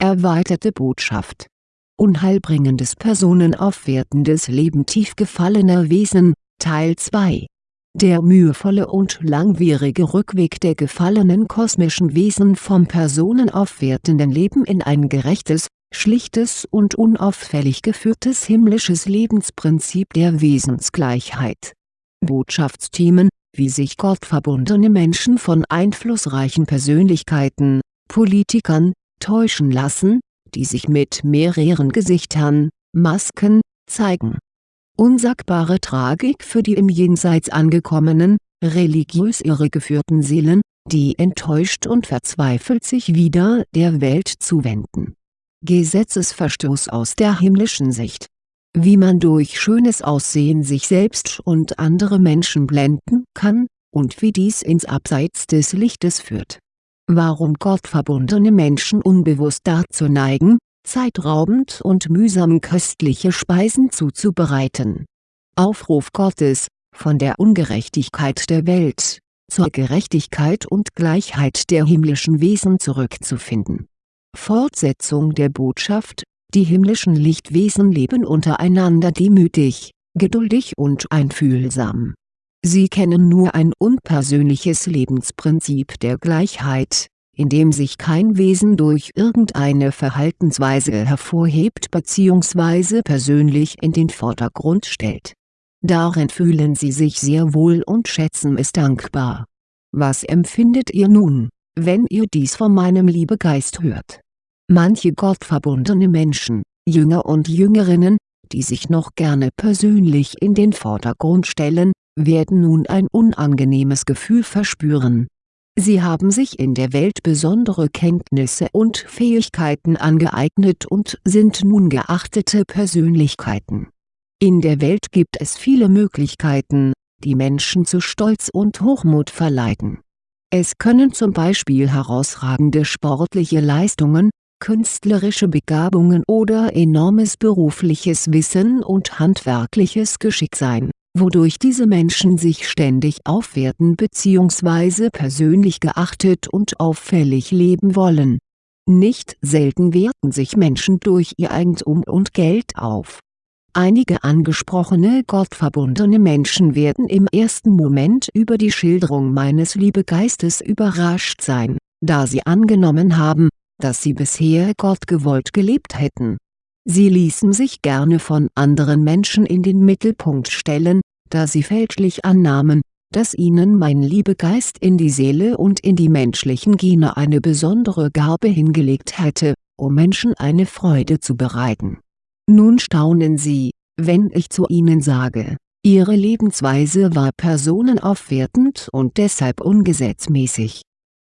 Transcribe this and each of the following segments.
Erweiterte Botschaft Unheilbringendes personenaufwertendes Leben tief gefallener Wesen, Teil 2 Der mühevolle und langwierige Rückweg der gefallenen kosmischen Wesen vom personenaufwertenden Leben in ein gerechtes, schlichtes und unauffällig geführtes himmlisches Lebensprinzip der Wesensgleichheit. Botschaftsthemen, wie sich gottverbundene Menschen von einflussreichen Persönlichkeiten, Politikern, täuschen lassen, die sich mit mehreren Gesichtern, Masken, zeigen. Unsagbare Tragik für die im Jenseits angekommenen, religiös irregeführten Seelen, die enttäuscht und verzweifelt sich wieder der Welt zuwenden Gesetzesverstoß aus der himmlischen Sicht Wie man durch schönes Aussehen sich selbst und andere Menschen blenden kann, und wie dies ins Abseits des Lichtes führt. Warum gottverbundene Menschen unbewusst dazu neigen, zeitraubend und mühsam köstliche Speisen zuzubereiten. Aufruf Gottes, von der Ungerechtigkeit der Welt, zur Gerechtigkeit und Gleichheit der himmlischen Wesen zurückzufinden Fortsetzung der Botschaft, die himmlischen Lichtwesen leben untereinander demütig, geduldig und einfühlsam. Sie kennen nur ein unpersönliches Lebensprinzip der Gleichheit, in dem sich kein Wesen durch irgendeine Verhaltensweise hervorhebt bzw. persönlich in den Vordergrund stellt. Darin fühlen sie sich sehr wohl und schätzen es dankbar. Was empfindet ihr nun wenn ihr dies von meinem Liebegeist hört. Manche gottverbundene Menschen, Jünger und Jüngerinnen, die sich noch gerne persönlich in den Vordergrund stellen, werden nun ein unangenehmes Gefühl verspüren. Sie haben sich in der Welt besondere Kenntnisse und Fähigkeiten angeeignet und sind nun geachtete Persönlichkeiten. In der Welt gibt es viele Möglichkeiten, die Menschen zu Stolz und Hochmut verleiten es können zum Beispiel herausragende sportliche Leistungen, künstlerische Begabungen oder enormes berufliches Wissen und handwerkliches Geschick sein, wodurch diese Menschen sich ständig aufwerten bzw. persönlich geachtet und auffällig leben wollen. Nicht selten werten sich Menschen durch ihr Eigentum und Geld auf Einige angesprochene gottverbundene Menschen werden im ersten Moment über die Schilderung meines Liebegeistes überrascht sein, da sie angenommen haben, dass sie bisher gottgewollt gelebt hätten. Sie ließen sich gerne von anderen Menschen in den Mittelpunkt stellen, da sie fälschlich annahmen, dass ihnen mein Liebegeist in die Seele und in die menschlichen Gene eine besondere Gabe hingelegt hätte, um Menschen eine Freude zu bereiten nun staunen Sie, wenn ich zu Ihnen sage, Ihre Lebensweise war personenaufwertend und deshalb ungesetzmäßig.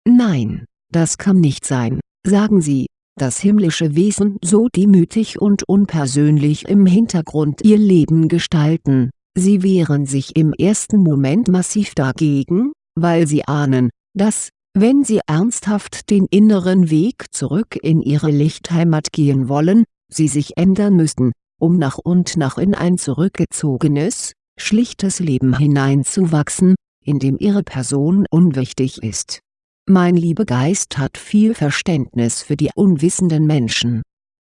Nein, das kann nicht sein, sagen Sie, dass himmlische Wesen so demütig und unpersönlich im Hintergrund ihr Leben gestalten, sie wehren sich im ersten Moment massiv dagegen, weil sie ahnen, dass, wenn sie ernsthaft den inneren Weg zurück in ihre Lichtheimat gehen wollen, sie sich ändern müssten, um nach und nach in ein zurückgezogenes, schlichtes Leben hineinzuwachsen, in dem ihre Person unwichtig ist. Mein Liebegeist hat viel Verständnis für die unwissenden Menschen.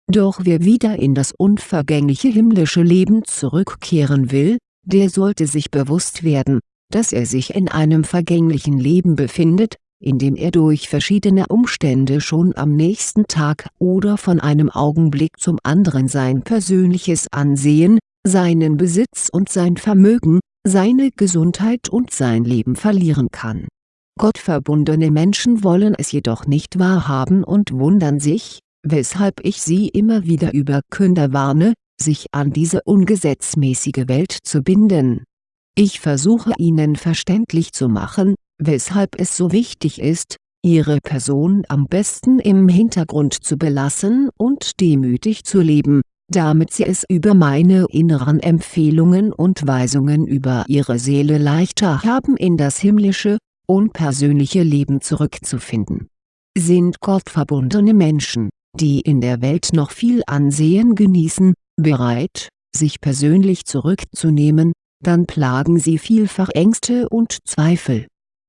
Doch wer wieder in das unvergängliche himmlische Leben zurückkehren will, der sollte sich bewusst werden, dass er sich in einem vergänglichen Leben befindet, indem er durch verschiedene Umstände schon am nächsten Tag oder von einem Augenblick zum anderen sein persönliches Ansehen, seinen Besitz und sein Vermögen, seine Gesundheit und sein Leben verlieren kann. Gottverbundene Menschen wollen es jedoch nicht wahrhaben und wundern sich, weshalb ich sie immer wieder über Künder warne, sich an diese ungesetzmäßige Welt zu binden. Ich versuche ihnen verständlich zu machen, weshalb es so wichtig ist, ihre Person am besten im Hintergrund zu belassen und demütig zu leben, damit sie es über meine inneren Empfehlungen und Weisungen über ihre Seele leichter haben in das himmlische, unpersönliche Leben zurückzufinden. Sind gottverbundene Menschen, die in der Welt noch viel Ansehen genießen, bereit, sich persönlich zurückzunehmen, dann plagen sie vielfach Ängste und Zweifel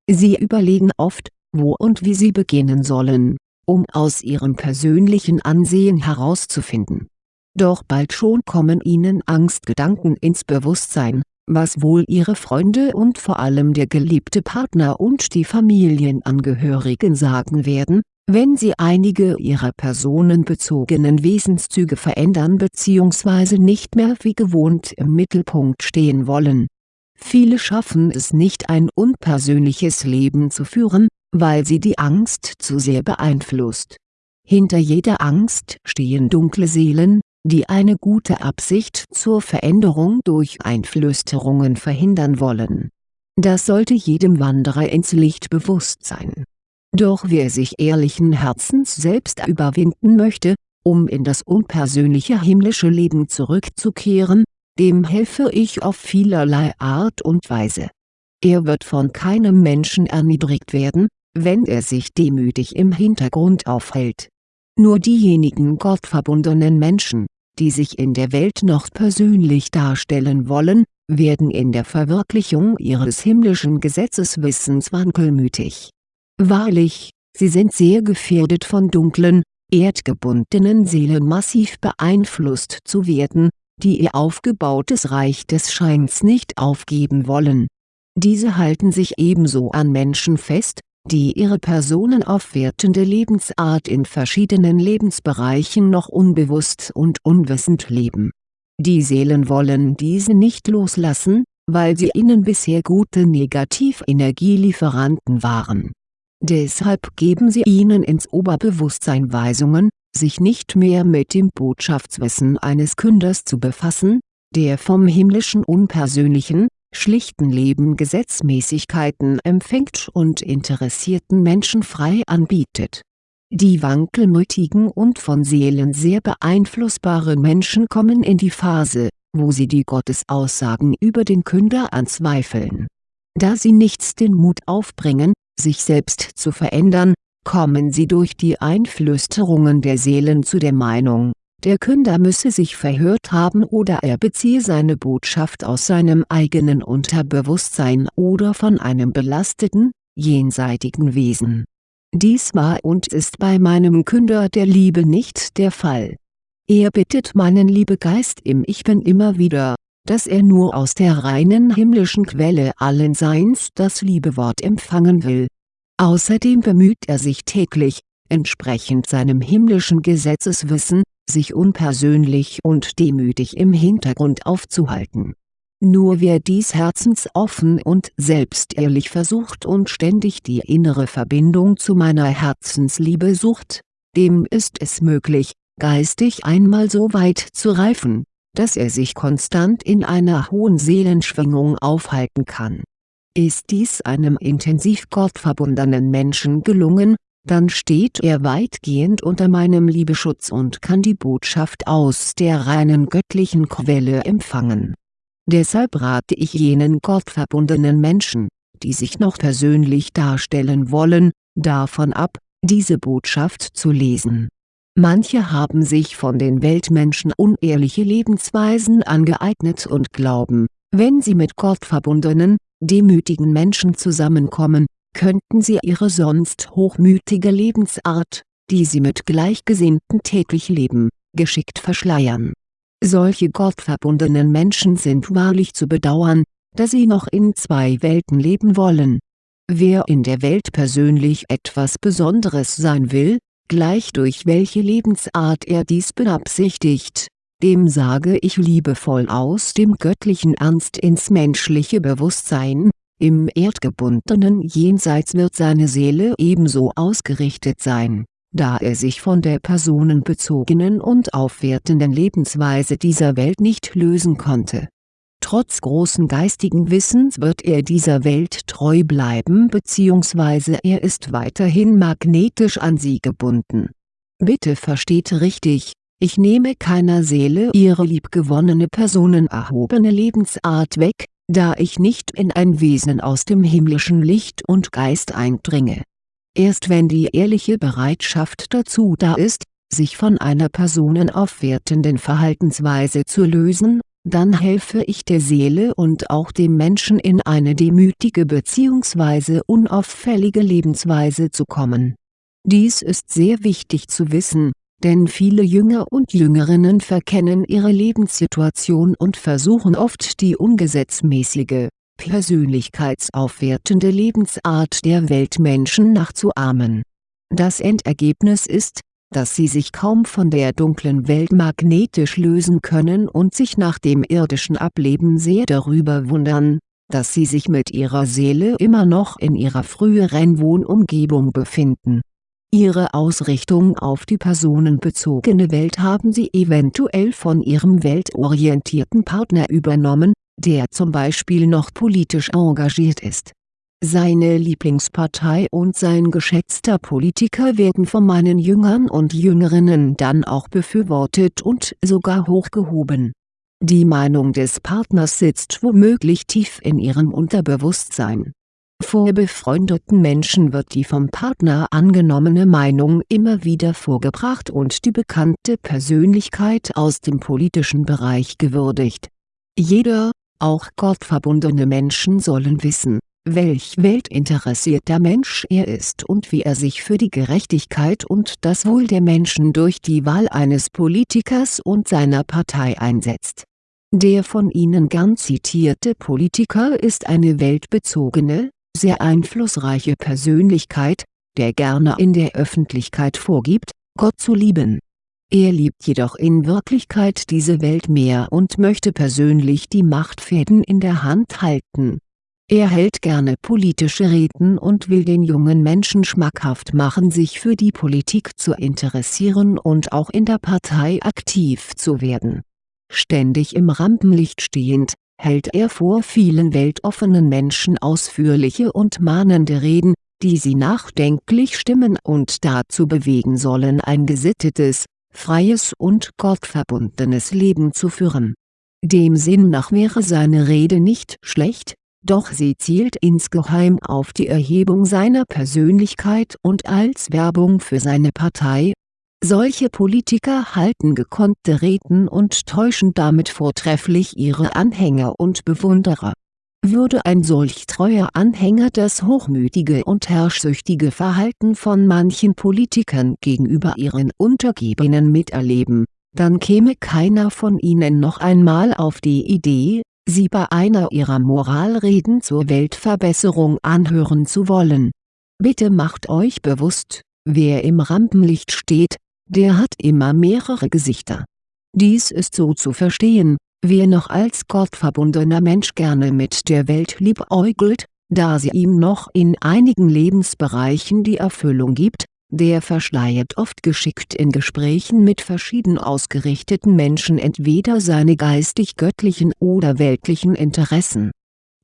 Sie überlegen oft, wo und wie sie beginnen sollen, um aus ihrem persönlichen Ansehen herauszufinden. Doch bald schon kommen ihnen Angstgedanken ins Bewusstsein, was wohl ihre Freunde und vor allem der geliebte Partner und die Familienangehörigen sagen werden, wenn sie einige ihrer personenbezogenen Wesenszüge verändern bzw. nicht mehr wie gewohnt im Mittelpunkt stehen wollen. Viele schaffen es nicht ein unpersönliches Leben zu führen, weil sie die Angst zu sehr beeinflusst. Hinter jeder Angst stehen dunkle Seelen, die eine gute Absicht zur Veränderung durch Einflüsterungen verhindern wollen. Das sollte jedem Wanderer ins Licht bewusst sein doch wer sich ehrlichen Herzens selbst überwinden möchte, um in das unpersönliche himmlische Leben zurückzukehren, dem helfe ich auf vielerlei Art und Weise. Er wird von keinem Menschen erniedrigt werden, wenn er sich demütig im Hintergrund aufhält. Nur diejenigen gottverbundenen Menschen, die sich in der Welt noch persönlich darstellen wollen, werden in der Verwirklichung ihres himmlischen Gesetzeswissens wankelmütig Wahrlich, sie sind sehr gefährdet von dunklen, erdgebundenen Seelen massiv beeinflusst zu werden, die ihr aufgebautes Reich des Scheins nicht aufgeben wollen. Diese halten sich ebenso an Menschen fest, die ihre personenaufwertende Lebensart in verschiedenen Lebensbereichen noch unbewusst und unwissend leben. Die Seelen wollen diese nicht loslassen, weil sie ihnen bisher gute Negativenergielieferanten waren Deshalb geben sie ihnen ins Oberbewusstsein Weisungen, sich nicht mehr mit dem Botschaftswissen eines Künders zu befassen, der vom himmlischen unpersönlichen, schlichten Leben Gesetzmäßigkeiten empfängt und interessierten Menschen frei anbietet. Die wankelmütigen und von Seelen sehr beeinflussbaren Menschen kommen in die Phase, wo sie die Gottesaussagen über den Künder anzweifeln. Da sie nichts den Mut aufbringen, sich selbst zu verändern, kommen sie durch die Einflüsterungen der Seelen zu der Meinung, der Künder müsse sich verhört haben oder er beziehe seine Botschaft aus seinem eigenen Unterbewusstsein oder von einem belasteten, jenseitigen Wesen. Dies war und ist bei meinem Künder der Liebe nicht der Fall. Er bittet meinen Liebegeist im Ich Bin immer wieder, dass er nur aus der reinen himmlischen Quelle allen Seins das Liebewort empfangen will. Außerdem bemüht er sich täglich, entsprechend seinem himmlischen Gesetzeswissen, sich unpersönlich und demütig im Hintergrund aufzuhalten. Nur wer dies herzensoffen und selbstehrlich versucht und ständig die innere Verbindung zu meiner Herzensliebe sucht, dem ist es möglich, geistig einmal so weit zu reifen, dass er sich konstant in einer hohen Seelenschwingung aufhalten kann. Ist dies einem intensiv gottverbundenen Menschen gelungen, dann steht er weitgehend unter meinem Liebeschutz und kann die Botschaft aus der reinen göttlichen Quelle empfangen. Deshalb rate ich jenen gottverbundenen Menschen, die sich noch persönlich darstellen wollen, davon ab, diese Botschaft zu lesen Manche haben sich von den Weltmenschen unehrliche Lebensweisen angeeignet und glauben, wenn sie mit gottverbundenen, demütigen Menschen zusammenkommen, könnten sie ihre sonst hochmütige Lebensart, die sie mit Gleichgesinnten täglich leben, geschickt verschleiern. Solche gottverbundenen Menschen sind wahrlich zu bedauern, da sie noch in zwei Welten leben wollen. Wer in der Welt persönlich etwas Besonderes sein will, gleich durch welche Lebensart er dies beabsichtigt, dem sage ich liebevoll aus dem göttlichen Ernst ins menschliche Bewusstsein, im erdgebundenen Jenseits wird seine Seele ebenso ausgerichtet sein, da er sich von der personenbezogenen und aufwertenden Lebensweise dieser Welt nicht lösen konnte Trotz großen geistigen Wissens wird er dieser Welt treu bleiben bzw. er ist weiterhin magnetisch an sie gebunden. Bitte versteht richtig, ich nehme keiner Seele ihre liebgewonnene personenerhobene Lebensart weg, da ich nicht in ein Wesen aus dem himmlischen Licht und Geist eindringe. Erst wenn die ehrliche Bereitschaft dazu da ist, sich von einer personenaufwertenden Verhaltensweise zu lösen dann helfe ich der Seele und auch dem Menschen in eine demütige bzw. unauffällige Lebensweise zu kommen Dies ist sehr wichtig zu wissen, denn viele Jünger und Jüngerinnen verkennen ihre Lebenssituation und versuchen oft die ungesetzmäßige, persönlichkeitsaufwertende Lebensart der Weltmenschen nachzuahmen. Das Endergebnis ist, dass sie sich kaum von der dunklen Welt magnetisch lösen können und sich nach dem irdischen Ableben sehr darüber wundern, dass sie sich mit ihrer Seele immer noch in ihrer früheren Wohnumgebung befinden. Ihre Ausrichtung auf die personenbezogene Welt haben sie eventuell von ihrem weltorientierten Partner übernommen, der zum Beispiel noch politisch engagiert ist seine Lieblingspartei und sein geschätzter Politiker werden von meinen Jüngern und Jüngerinnen dann auch befürwortet und sogar hochgehoben. Die Meinung des Partners sitzt womöglich tief in ihrem Unterbewusstsein. Vor befreundeten Menschen wird die vom Partner angenommene Meinung immer wieder vorgebracht und die bekannte Persönlichkeit aus dem politischen Bereich gewürdigt. Jeder, auch gottverbundene Menschen sollen wissen welch weltinteressierter Mensch er ist und wie er sich für die Gerechtigkeit und das Wohl der Menschen durch die Wahl eines Politikers und seiner Partei einsetzt. Der von Ihnen gern zitierte Politiker ist eine weltbezogene, sehr einflussreiche Persönlichkeit, der gerne in der Öffentlichkeit vorgibt, Gott zu lieben. Er liebt jedoch in Wirklichkeit diese Welt mehr und möchte persönlich die Machtfäden in der Hand halten er hält gerne politische Reden und will den jungen Menschen schmackhaft machen sich für die Politik zu interessieren und auch in der Partei aktiv zu werden. Ständig im Rampenlicht stehend, hält er vor vielen weltoffenen Menschen ausführliche und mahnende Reden, die sie nachdenklich stimmen und dazu bewegen sollen ein gesittetes, freies und gottverbundenes Leben zu führen. Dem Sinn nach wäre seine Rede nicht schlecht, doch sie zielt insgeheim auf die Erhebung seiner Persönlichkeit und als Werbung für seine Partei. Solche Politiker halten gekonnte Reden und täuschen damit vortrefflich ihre Anhänger und Bewunderer. Würde ein solch treuer Anhänger das hochmütige und herrschsüchtige Verhalten von manchen Politikern gegenüber ihren Untergebenen miterleben, dann käme keiner von ihnen noch einmal auf die Idee, sie bei einer ihrer Moralreden zur Weltverbesserung anhören zu wollen. Bitte macht euch bewusst, wer im Rampenlicht steht, der hat immer mehrere Gesichter. Dies ist so zu verstehen, wer noch als gottverbundener Mensch gerne mit der Welt liebäugelt, da sie ihm noch in einigen Lebensbereichen die Erfüllung gibt, der verschleiert oft geschickt in Gesprächen mit verschieden ausgerichteten Menschen entweder seine geistig-göttlichen oder weltlichen Interessen.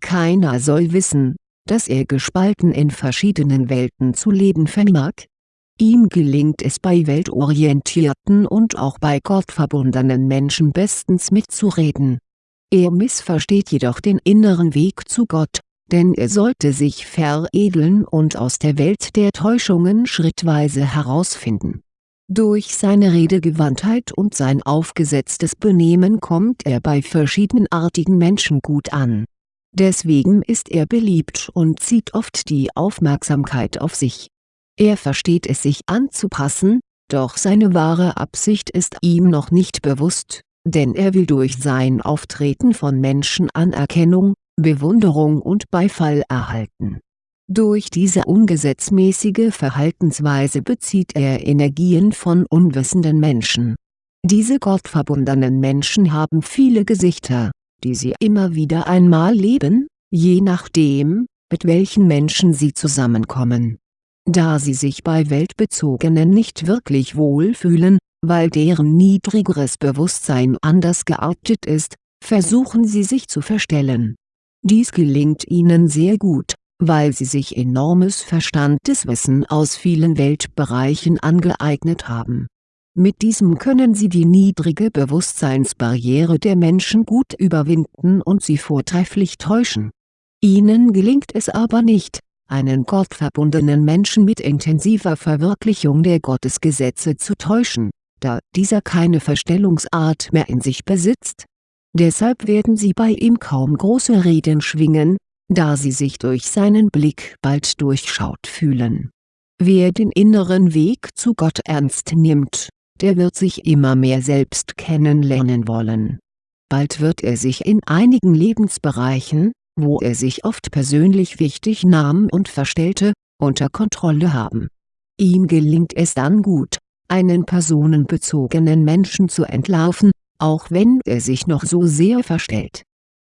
Keiner soll wissen, dass er gespalten in verschiedenen Welten zu leben vermag. Ihm gelingt es bei weltorientierten und auch bei gottverbundenen Menschen bestens mitzureden. Er missversteht jedoch den inneren Weg zu Gott denn er sollte sich veredeln und aus der Welt der Täuschungen schrittweise herausfinden. Durch seine Redegewandtheit und sein aufgesetztes Benehmen kommt er bei verschiedenartigen Menschen gut an. Deswegen ist er beliebt und zieht oft die Aufmerksamkeit auf sich. Er versteht es sich anzupassen, doch seine wahre Absicht ist ihm noch nicht bewusst, denn er will durch sein Auftreten von Menschen Anerkennung, Bewunderung und Beifall erhalten. Durch diese ungesetzmäßige Verhaltensweise bezieht er Energien von unwissenden Menschen. Diese gottverbundenen Menschen haben viele Gesichter, die sie immer wieder einmal leben, je nachdem, mit welchen Menschen sie zusammenkommen. Da sie sich bei Weltbezogenen nicht wirklich wohlfühlen, weil deren niedrigeres Bewusstsein anders geartet ist, versuchen sie sich zu verstellen dies gelingt ihnen sehr gut, weil sie sich enormes Verstandeswissen aus vielen Weltbereichen angeeignet haben. Mit diesem können sie die niedrige Bewusstseinsbarriere der Menschen gut überwinden und sie vortrefflich täuschen. Ihnen gelingt es aber nicht, einen gottverbundenen Menschen mit intensiver Verwirklichung der Gottesgesetze zu täuschen, da dieser keine Verstellungsart mehr in sich besitzt Deshalb werden sie bei ihm kaum große Reden schwingen, da sie sich durch seinen Blick bald durchschaut fühlen. Wer den inneren Weg zu Gott ernst nimmt, der wird sich immer mehr selbst kennenlernen wollen. Bald wird er sich in einigen Lebensbereichen, wo er sich oft persönlich wichtig nahm und verstellte, unter Kontrolle haben. Ihm gelingt es dann gut, einen personenbezogenen Menschen zu entlarven, auch wenn er sich noch so sehr verstellt.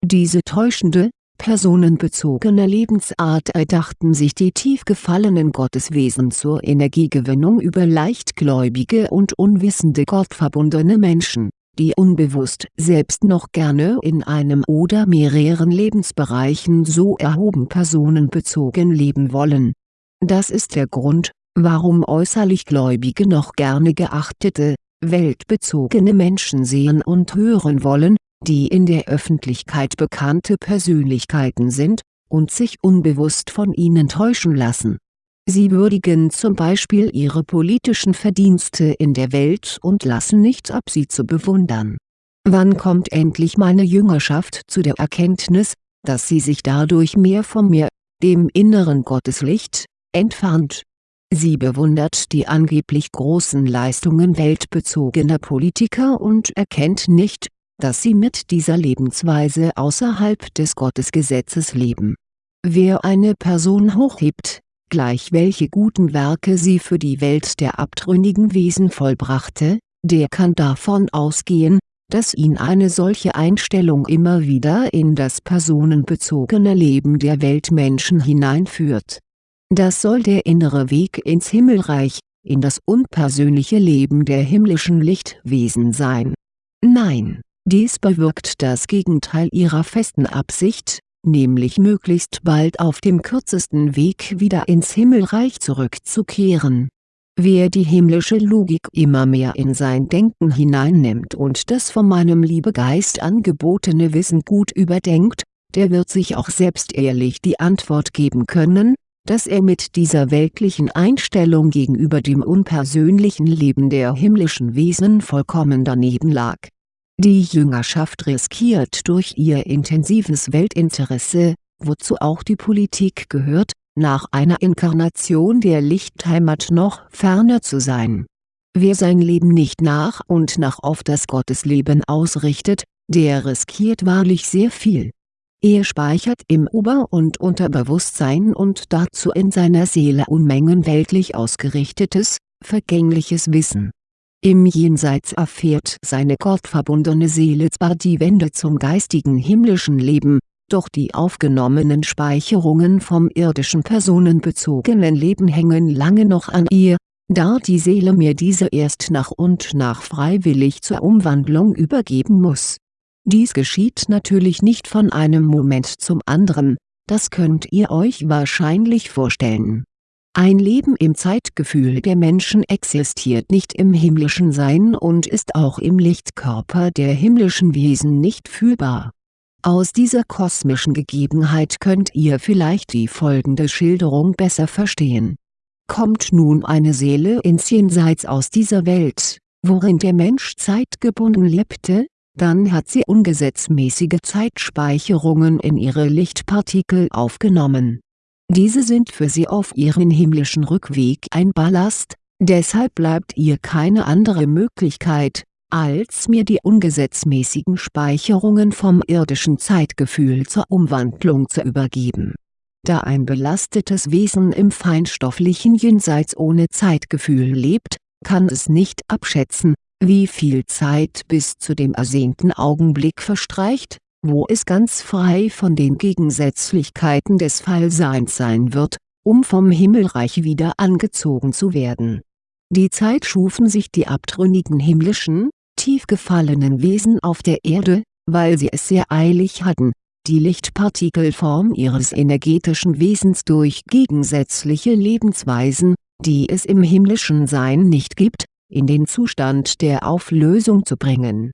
Diese täuschende, personenbezogene Lebensart erdachten sich die tief gefallenen Gotteswesen zur Energiegewinnung über leichtgläubige und unwissende gottverbundene Menschen, die unbewusst selbst noch gerne in einem oder mehreren Lebensbereichen so erhoben personenbezogen leben wollen. Das ist der Grund, warum äußerlich Gläubige noch gerne geachtete, weltbezogene Menschen sehen und hören wollen, die in der Öffentlichkeit bekannte Persönlichkeiten sind, und sich unbewusst von ihnen täuschen lassen. Sie würdigen zum Beispiel ihre politischen Verdienste in der Welt und lassen nichts ab sie zu bewundern. Wann kommt endlich meine Jüngerschaft zu der Erkenntnis, dass sie sich dadurch mehr von mir, dem inneren Gotteslicht, entfernt? Sie bewundert die angeblich großen Leistungen weltbezogener Politiker und erkennt nicht, dass sie mit dieser Lebensweise außerhalb des Gottesgesetzes leben. Wer eine Person hochhebt, gleich welche guten Werke sie für die Welt der abtrünnigen Wesen vollbrachte, der kann davon ausgehen, dass ihn eine solche Einstellung immer wieder in das personenbezogene Leben der Weltmenschen hineinführt. Das soll der innere Weg ins Himmelreich, in das unpersönliche Leben der himmlischen Lichtwesen sein. Nein dies bewirkt das Gegenteil ihrer festen Absicht, nämlich möglichst bald auf dem kürzesten Weg wieder ins Himmelreich zurückzukehren. Wer die himmlische Logik immer mehr in sein Denken hineinnimmt und das von meinem Liebegeist angebotene Wissen gut überdenkt, der wird sich auch selbst ehrlich die Antwort geben können, dass er mit dieser weltlichen Einstellung gegenüber dem unpersönlichen Leben der himmlischen Wesen vollkommen daneben lag die Jüngerschaft riskiert durch ihr intensives Weltinteresse, wozu auch die Politik gehört, nach einer Inkarnation der Lichtheimat noch ferner zu sein. Wer sein Leben nicht nach und nach auf das Gottesleben ausrichtet, der riskiert wahrlich sehr viel. Er speichert im Ober- und Unterbewusstsein und dazu in seiner Seele Unmengen weltlich ausgerichtetes, vergängliches Wissen im Jenseits erfährt seine gottverbundene Seele zwar die Wende zum geistigen himmlischen Leben, doch die aufgenommenen Speicherungen vom irdischen personenbezogenen Leben hängen lange noch an ihr, da die Seele mir diese erst nach und nach freiwillig zur Umwandlung übergeben muss. Dies geschieht natürlich nicht von einem Moment zum anderen, das könnt ihr euch wahrscheinlich vorstellen ein Leben im Zeitgefühl der Menschen existiert nicht im himmlischen Sein und ist auch im Lichtkörper der himmlischen Wesen nicht fühlbar. Aus dieser kosmischen Gegebenheit könnt ihr vielleicht die folgende Schilderung besser verstehen. Kommt nun eine Seele ins Jenseits aus dieser Welt, worin der Mensch zeitgebunden lebte, dann hat sie ungesetzmäßige Zeitspeicherungen in ihre Lichtpartikel aufgenommen diese sind für sie auf ihren himmlischen Rückweg ein Ballast, deshalb bleibt ihr keine andere Möglichkeit, als mir die ungesetzmäßigen Speicherungen vom irdischen Zeitgefühl zur Umwandlung zu übergeben. Da ein belastetes Wesen im feinstofflichen Jenseits ohne Zeitgefühl lebt, kann es nicht abschätzen, wie viel Zeit bis zu dem ersehnten Augenblick verstreicht, wo es ganz frei von den Gegensätzlichkeiten des Fallseins sein wird, um vom Himmelreich wieder angezogen zu werden. Die Zeit schufen sich die abtrünnigen himmlischen, tief gefallenen Wesen auf der Erde, weil sie es sehr eilig hatten, die Lichtpartikelform ihres energetischen Wesens durch gegensätzliche Lebensweisen, die es im himmlischen Sein nicht gibt, in den Zustand der Auflösung zu bringen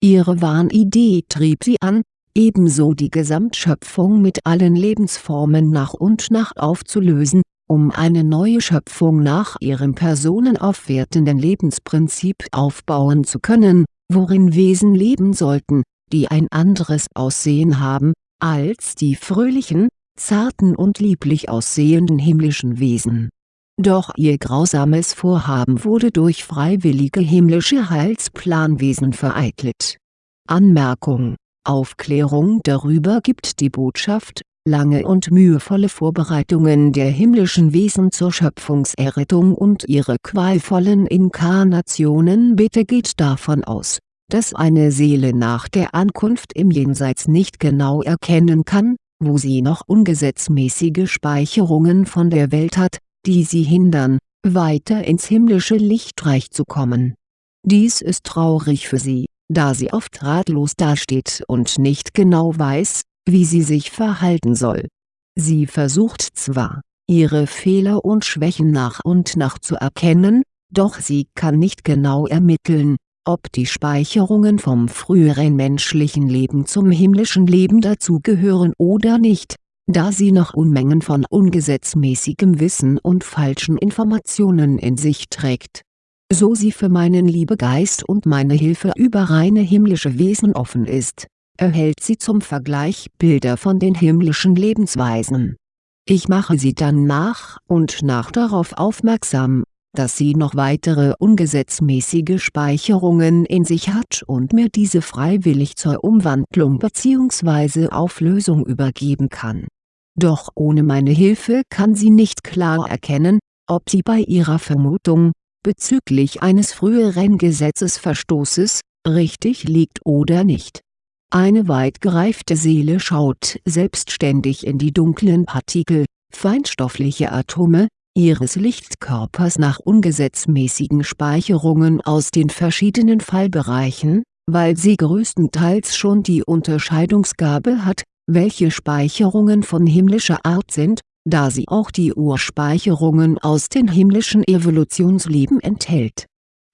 Ihre Wahnidee trieb sie an, ebenso die Gesamtschöpfung mit allen Lebensformen nach und nach aufzulösen, um eine neue Schöpfung nach ihrem personenaufwertenden Lebensprinzip aufbauen zu können, worin Wesen leben sollten, die ein anderes Aussehen haben, als die fröhlichen, zarten und lieblich aussehenden himmlischen Wesen Doch ihr grausames Vorhaben wurde durch freiwillige himmlische Heilsplanwesen vereitelt. Anmerkung Aufklärung darüber gibt die Botschaft, lange und mühevolle Vorbereitungen der himmlischen Wesen zur Schöpfungserrettung und ihre qualvollen Inkarnationen Bitte geht davon aus, dass eine Seele nach der Ankunft im Jenseits nicht genau erkennen kann, wo sie noch ungesetzmäßige Speicherungen von der Welt hat, die sie hindern, weiter ins himmlische Lichtreich zu kommen. Dies ist traurig für sie, da sie oft ratlos dasteht und nicht genau weiß, wie sie sich verhalten soll. Sie versucht zwar, ihre Fehler und Schwächen nach und nach zu erkennen, doch sie kann nicht genau ermitteln, ob die Speicherungen vom früheren menschlichen Leben zum himmlischen Leben dazugehören oder nicht, da sie noch Unmengen von ungesetzmäßigem Wissen und falschen Informationen in sich trägt. So sie für meinen Liebegeist und meine Hilfe über reine himmlische Wesen offen ist, erhält sie zum Vergleich Bilder von den himmlischen Lebensweisen. Ich mache sie dann nach und nach darauf aufmerksam, dass sie noch weitere ungesetzmäßige Speicherungen in sich hat und mir diese freiwillig zur Umwandlung bzw. Auflösung übergeben kann. Doch ohne meine Hilfe kann sie nicht klar erkennen, ob sie bei ihrer Vermutung, bezüglich eines früheren Gesetzesverstoßes, richtig liegt oder nicht. Eine weit gereifte Seele schaut selbstständig in die dunklen Partikel, feinstoffliche Atome, ihres Lichtkörpers nach ungesetzmäßigen Speicherungen aus den verschiedenen Fallbereichen, weil sie größtenteils schon die Unterscheidungsgabe hat, welche Speicherungen von himmlischer Art sind, da sie auch die Urspeicherungen aus den himmlischen Evolutionsleben enthält.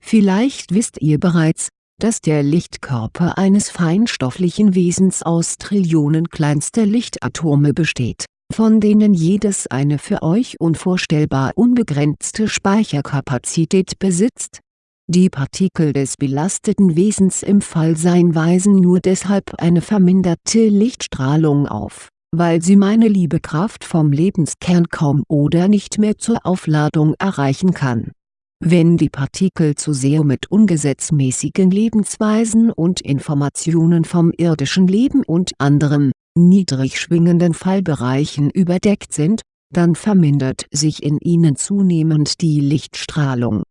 Vielleicht wisst ihr bereits, dass der Lichtkörper eines feinstofflichen Wesens aus Trillionen kleinster Lichtatome besteht von denen jedes eine für euch unvorstellbar unbegrenzte Speicherkapazität besitzt. Die Partikel des belasteten Wesens im Fallsein weisen nur deshalb eine verminderte Lichtstrahlung auf, weil sie meine Liebekraft vom Lebenskern kaum oder nicht mehr zur Aufladung erreichen kann. Wenn die Partikel zu sehr mit ungesetzmäßigen Lebensweisen und Informationen vom irdischen Leben und anderem, niedrig schwingenden Fallbereichen überdeckt sind, dann vermindert sich in ihnen zunehmend die Lichtstrahlung.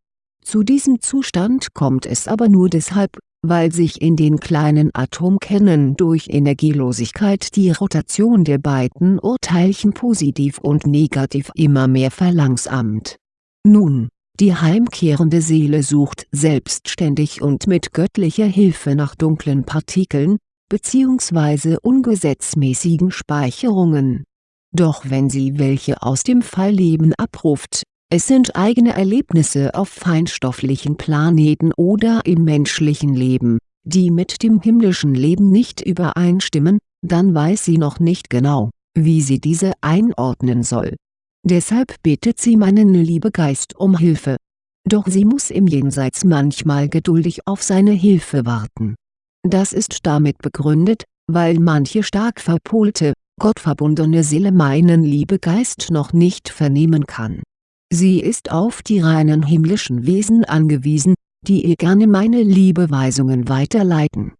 Zu diesem Zustand kommt es aber nur deshalb, weil sich in den kleinen Atomkernen durch Energielosigkeit die Rotation der beiden Urteilchen positiv und negativ immer mehr verlangsamt. Nun, die heimkehrende Seele sucht selbstständig und mit göttlicher Hilfe nach dunklen Partikeln, bzw. ungesetzmäßigen Speicherungen. Doch wenn sie welche aus dem Fallleben abruft, es sind eigene Erlebnisse auf feinstofflichen Planeten oder im menschlichen Leben, die mit dem himmlischen Leben nicht übereinstimmen, dann weiß sie noch nicht genau, wie sie diese einordnen soll. Deshalb bittet sie meinen Liebegeist um Hilfe. Doch sie muss im Jenseits manchmal geduldig auf seine Hilfe warten das ist damit begründet, weil manche stark verpolte, gottverbundene Seele meinen Liebegeist noch nicht vernehmen kann. Sie ist auf die reinen himmlischen Wesen angewiesen, die ihr gerne meine Liebeweisungen weiterleiten.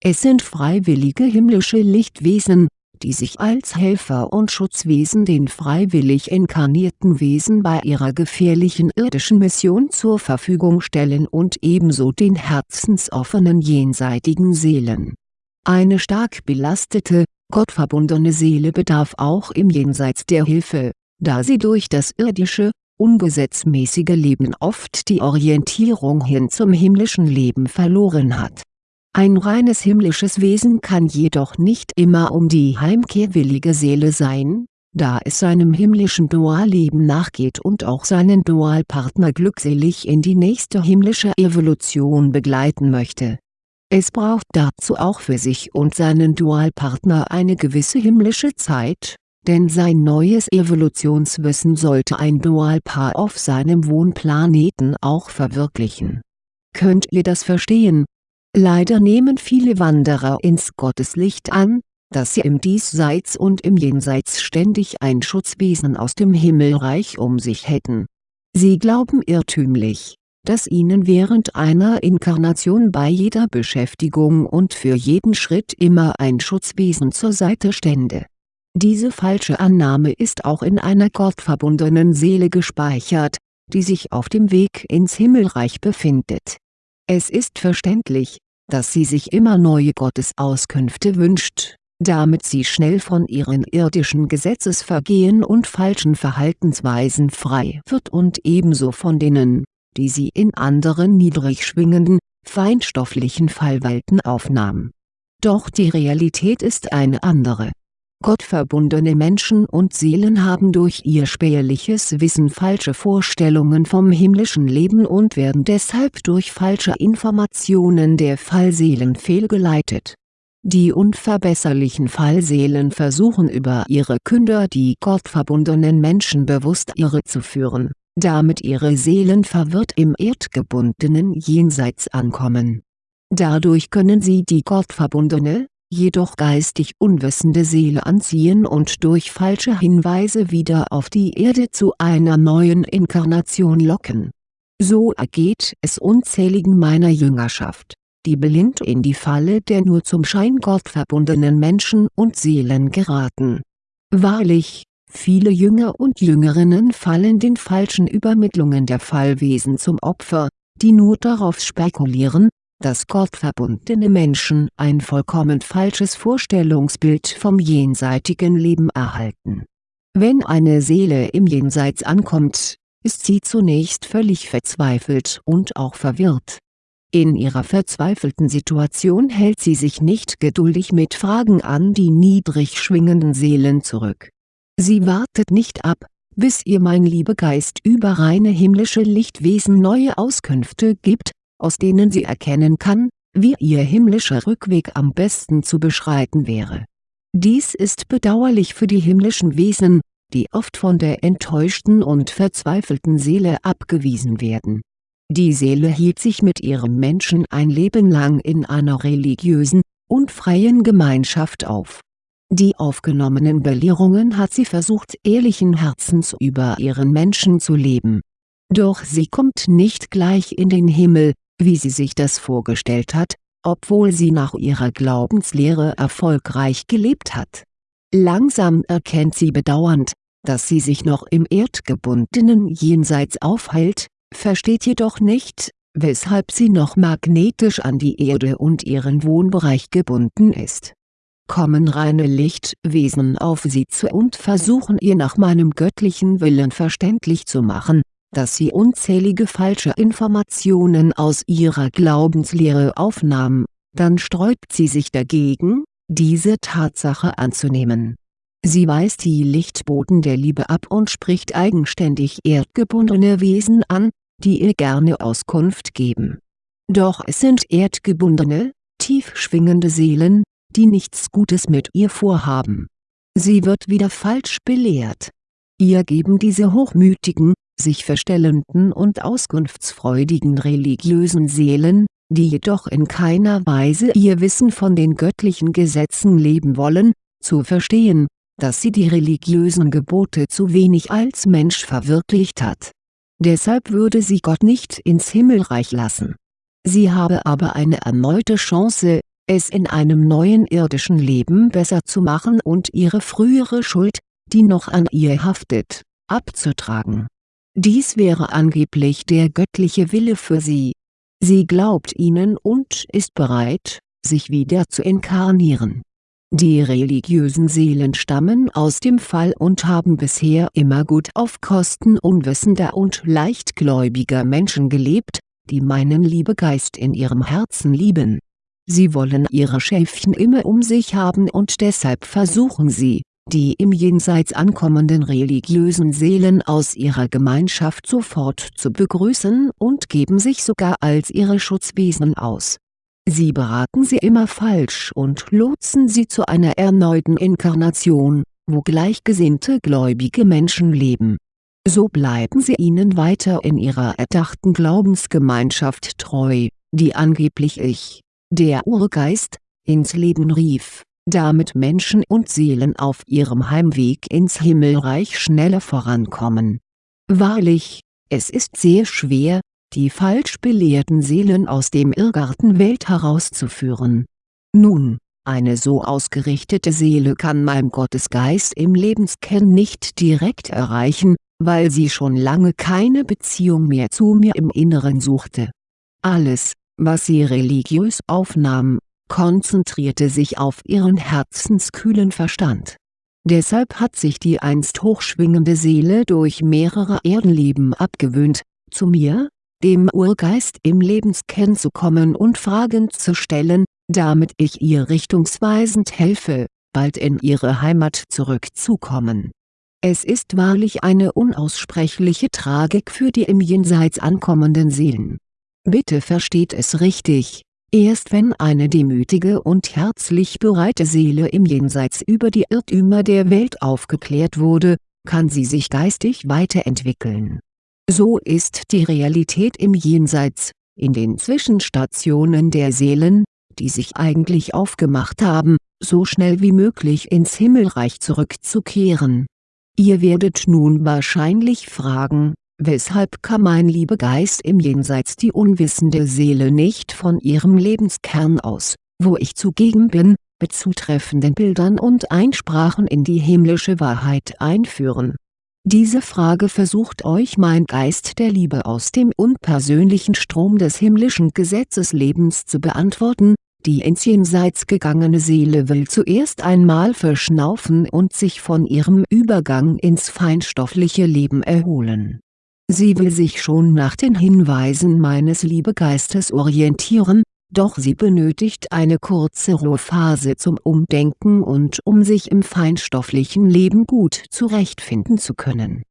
Es sind freiwillige himmlische Lichtwesen, die sich als Helfer und Schutzwesen den freiwillig inkarnierten Wesen bei ihrer gefährlichen irdischen Mission zur Verfügung stellen und ebenso den herzensoffenen jenseitigen Seelen. Eine stark belastete, gottverbundene Seele bedarf auch im Jenseits der Hilfe, da sie durch das irdische, ungesetzmäßige Leben oft die Orientierung hin zum himmlischen Leben verloren hat ein reines himmlisches Wesen kann jedoch nicht immer um die heimkehrwillige Seele sein, da es seinem himmlischen Dualleben nachgeht und auch seinen Dualpartner glückselig in die nächste himmlische Evolution begleiten möchte. Es braucht dazu auch für sich und seinen Dualpartner eine gewisse himmlische Zeit, denn sein neues Evolutionswissen sollte ein Dualpaar auf seinem Wohnplaneten auch verwirklichen. Könnt ihr das verstehen, Leider nehmen viele Wanderer ins Gotteslicht an, dass sie im Diesseits und im Jenseits ständig ein Schutzwesen aus dem Himmelreich um sich hätten. Sie glauben irrtümlich, dass ihnen während einer Inkarnation bei jeder Beschäftigung und für jeden Schritt immer ein Schutzwesen zur Seite stände. Diese falsche Annahme ist auch in einer gottverbundenen Seele gespeichert, die sich auf dem Weg ins Himmelreich befindet. Es ist verständlich, dass sie sich immer neue Gottesauskünfte wünscht, damit sie schnell von ihren irdischen Gesetzesvergehen und falschen Verhaltensweisen frei wird und ebenso von denen, die sie in anderen niedrig schwingenden, feinstofflichen Fallwelten aufnahm. Doch die Realität ist eine andere. Gottverbundene Menschen und Seelen haben durch ihr spärliches Wissen falsche Vorstellungen vom himmlischen Leben und werden deshalb durch falsche Informationen der Fallseelen fehlgeleitet. Die unverbesserlichen Fallseelen versuchen über ihre Künder die gottverbundenen Menschen bewusst irrezuführen damit ihre Seelen verwirrt im erdgebundenen Jenseits ankommen. Dadurch können sie die gottverbundene, jedoch geistig unwissende Seele anziehen und durch falsche Hinweise wieder auf die Erde zu einer neuen Inkarnation locken. So ergeht es unzähligen meiner Jüngerschaft, die blind in die Falle der nur zum Schein gottverbundenen Menschen und Seelen geraten. Wahrlich, Viele Jünger und Jüngerinnen fallen den falschen Übermittlungen der Fallwesen zum Opfer, die nur darauf spekulieren, dass gottverbundene Menschen ein vollkommen falsches Vorstellungsbild vom jenseitigen Leben erhalten. Wenn eine Seele im Jenseits ankommt, ist sie zunächst völlig verzweifelt und auch verwirrt. In ihrer verzweifelten Situation hält sie sich nicht geduldig mit Fragen an die niedrig schwingenden Seelen zurück Sie wartet nicht ab, bis ihr mein Liebegeist über reine himmlische Lichtwesen neue Auskünfte gibt, aus denen sie erkennen kann, wie ihr himmlischer Rückweg am besten zu beschreiten wäre. Dies ist bedauerlich für die himmlischen Wesen, die oft von der enttäuschten und verzweifelten Seele abgewiesen werden. Die Seele hielt sich mit ihrem Menschen ein Leben lang in einer religiösen, und freien Gemeinschaft auf die aufgenommenen Belehrungen hat sie versucht ehrlichen Herzens über ihren Menschen zu leben. Doch sie kommt nicht gleich in den Himmel, wie sie sich das vorgestellt hat, obwohl sie nach ihrer Glaubenslehre erfolgreich gelebt hat. Langsam erkennt sie bedauernd, dass sie sich noch im erdgebundenen Jenseits aufhält, versteht jedoch nicht, weshalb sie noch magnetisch an die Erde und ihren Wohnbereich gebunden ist kommen reine Lichtwesen auf sie zu und versuchen ihr nach meinem göttlichen Willen verständlich zu machen, dass sie unzählige falsche Informationen aus ihrer Glaubenslehre aufnahm, dann sträubt sie sich dagegen, diese Tatsache anzunehmen. Sie weist die Lichtboten der Liebe ab und spricht eigenständig erdgebundene Wesen an, die ihr gerne Auskunft geben. Doch es sind erdgebundene, tief schwingende Seelen, die nichts Gutes mit ihr vorhaben. Sie wird wieder falsch belehrt. Ihr geben diese hochmütigen, sich verstellenden und auskunftsfreudigen religiösen Seelen, die jedoch in keiner Weise ihr Wissen von den göttlichen Gesetzen leben wollen, zu verstehen, dass sie die religiösen Gebote zu wenig als Mensch verwirklicht hat. Deshalb würde sie Gott nicht ins Himmelreich lassen. Sie habe aber eine erneute Chance, es in einem neuen irdischen Leben besser zu machen und ihre frühere Schuld, die noch an ihr haftet, abzutragen. Dies wäre angeblich der göttliche Wille für sie. Sie glaubt ihnen und ist bereit, sich wieder zu inkarnieren. Die religiösen Seelen stammen aus dem Fall und haben bisher immer gut auf Kosten unwissender und leichtgläubiger Menschen gelebt, die meinen Liebegeist in ihrem Herzen lieben Sie wollen ihre Schäfchen immer um sich haben und deshalb versuchen sie, die im Jenseits ankommenden religiösen Seelen aus ihrer Gemeinschaft sofort zu begrüßen und geben sich sogar als ihre Schutzwesen aus. Sie beraten sie immer falsch und lotsen sie zu einer erneuten Inkarnation, wo gleichgesinnte gläubige Menschen leben. So bleiben sie ihnen weiter in ihrer erdachten Glaubensgemeinschaft treu, die angeblich ich, der Urgeist, ins Leben rief, damit Menschen und Seelen auf ihrem Heimweg ins Himmelreich schneller vorankommen. Wahrlich, Es ist sehr schwer, die falsch belehrten Seelen aus dem Irrgarten Welt herauszuführen. Nun, eine so ausgerichtete Seele kann mein Gottesgeist im Lebenskern nicht direkt erreichen, weil sie schon lange keine Beziehung mehr zu mir im Inneren suchte. Alles, was sie religiös aufnahm, konzentrierte sich auf ihren herzenskühlen Verstand. Deshalb hat sich die einst hochschwingende Seele durch mehrere Erdenleben abgewöhnt, zu mir, dem Urgeist im Lebenskern zu kommen und Fragen zu stellen, damit ich ihr richtungsweisend helfe, bald in ihre Heimat zurückzukommen. Es ist wahrlich eine unaussprechliche Tragik für die im Jenseits ankommenden Seelen. Bitte versteht es richtig, erst wenn eine demütige und herzlich bereite Seele im Jenseits über die Irrtümer der Welt aufgeklärt wurde, kann sie sich geistig weiterentwickeln. So ist die Realität im Jenseits, in den Zwischenstationen der Seelen, die sich eigentlich aufgemacht haben, so schnell wie möglich ins Himmelreich zurückzukehren. Ihr werdet nun wahrscheinlich fragen, weshalb kann mein Liebegeist im Jenseits die unwissende Seele nicht von ihrem Lebenskern aus, wo ich zugegen bin, mit zutreffenden Bildern und Einsprachen in die himmlische Wahrheit einführen diese Frage versucht euch mein Geist der Liebe aus dem unpersönlichen Strom des himmlischen Gesetzeslebens zu beantworten, die ins Jenseits gegangene Seele will zuerst einmal verschnaufen und sich von ihrem Übergang ins feinstoffliche Leben erholen. Sie will sich schon nach den Hinweisen meines Liebegeistes orientieren, doch sie benötigt eine kurze Ruhephase zum Umdenken und um sich im feinstofflichen Leben gut zurechtfinden zu können.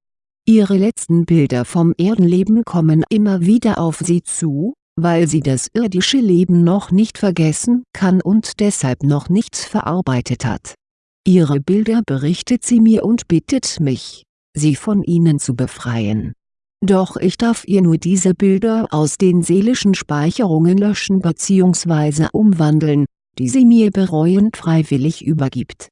Ihre letzten Bilder vom Erdenleben kommen immer wieder auf sie zu, weil sie das irdische Leben noch nicht vergessen kann und deshalb noch nichts verarbeitet hat. Ihre Bilder berichtet sie mir und bittet mich, sie von ihnen zu befreien doch ich darf ihr nur diese Bilder aus den seelischen Speicherungen löschen bzw. umwandeln, die sie mir bereuend freiwillig übergibt.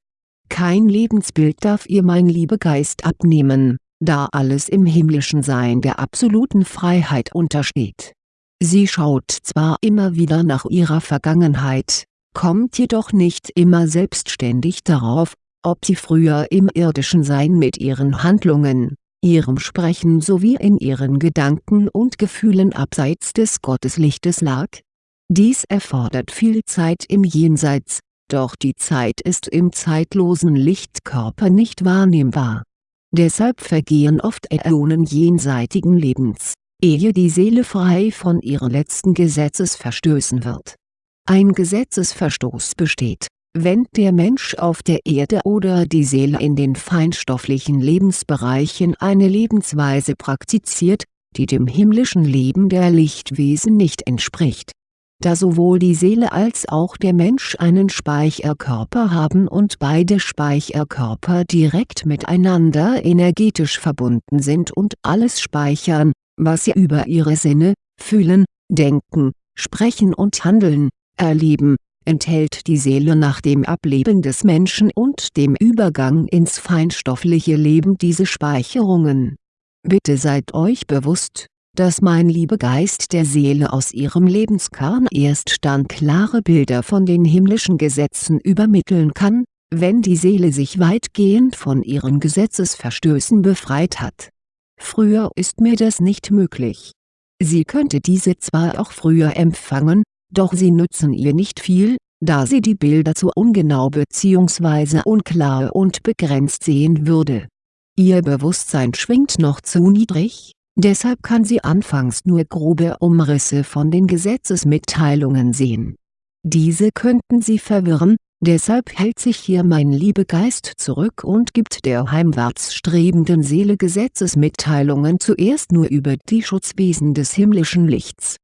Kein Lebensbild darf ihr mein Liebegeist abnehmen, da alles im himmlischen Sein der absoluten Freiheit untersteht. Sie schaut zwar immer wieder nach ihrer Vergangenheit, kommt jedoch nicht immer selbstständig darauf, ob sie früher im irdischen Sein mit ihren Handlungen, ihrem Sprechen sowie in ihren Gedanken und Gefühlen abseits des Gotteslichtes lag? Dies erfordert viel Zeit im Jenseits, doch die Zeit ist im zeitlosen Lichtkörper nicht wahrnehmbar. Deshalb vergehen oft Äonen jenseitigen Lebens, ehe die Seele frei von ihren letzten Gesetzesverstößen wird. Ein Gesetzesverstoß besteht wenn der Mensch auf der Erde oder die Seele in den feinstofflichen Lebensbereichen eine Lebensweise praktiziert, die dem himmlischen Leben der Lichtwesen nicht entspricht. Da sowohl die Seele als auch der Mensch einen Speicherkörper haben und beide Speicherkörper direkt miteinander energetisch verbunden sind und alles speichern, was sie über ihre Sinne, fühlen, denken, sprechen und handeln, erleben, enthält die Seele nach dem Ableben des Menschen und dem Übergang ins feinstoffliche Leben diese Speicherungen. Bitte seid euch bewusst, dass mein Liebegeist der Seele aus ihrem Lebenskern erst dann klare Bilder von den himmlischen Gesetzen übermitteln kann, wenn die Seele sich weitgehend von ihren Gesetzesverstößen befreit hat. Früher ist mir das nicht möglich. Sie könnte diese zwar auch früher empfangen, doch sie nützen ihr nicht viel, da sie die Bilder zu ungenau bzw. unklar und begrenzt sehen würde. Ihr Bewusstsein schwingt noch zu niedrig, deshalb kann sie anfangs nur grobe Umrisse von den Gesetzesmitteilungen sehen. Diese könnten sie verwirren, deshalb hält sich hier mein Liebegeist zurück und gibt der heimwärts strebenden Seele Gesetzesmitteilungen zuerst nur über die Schutzwesen des himmlischen Lichts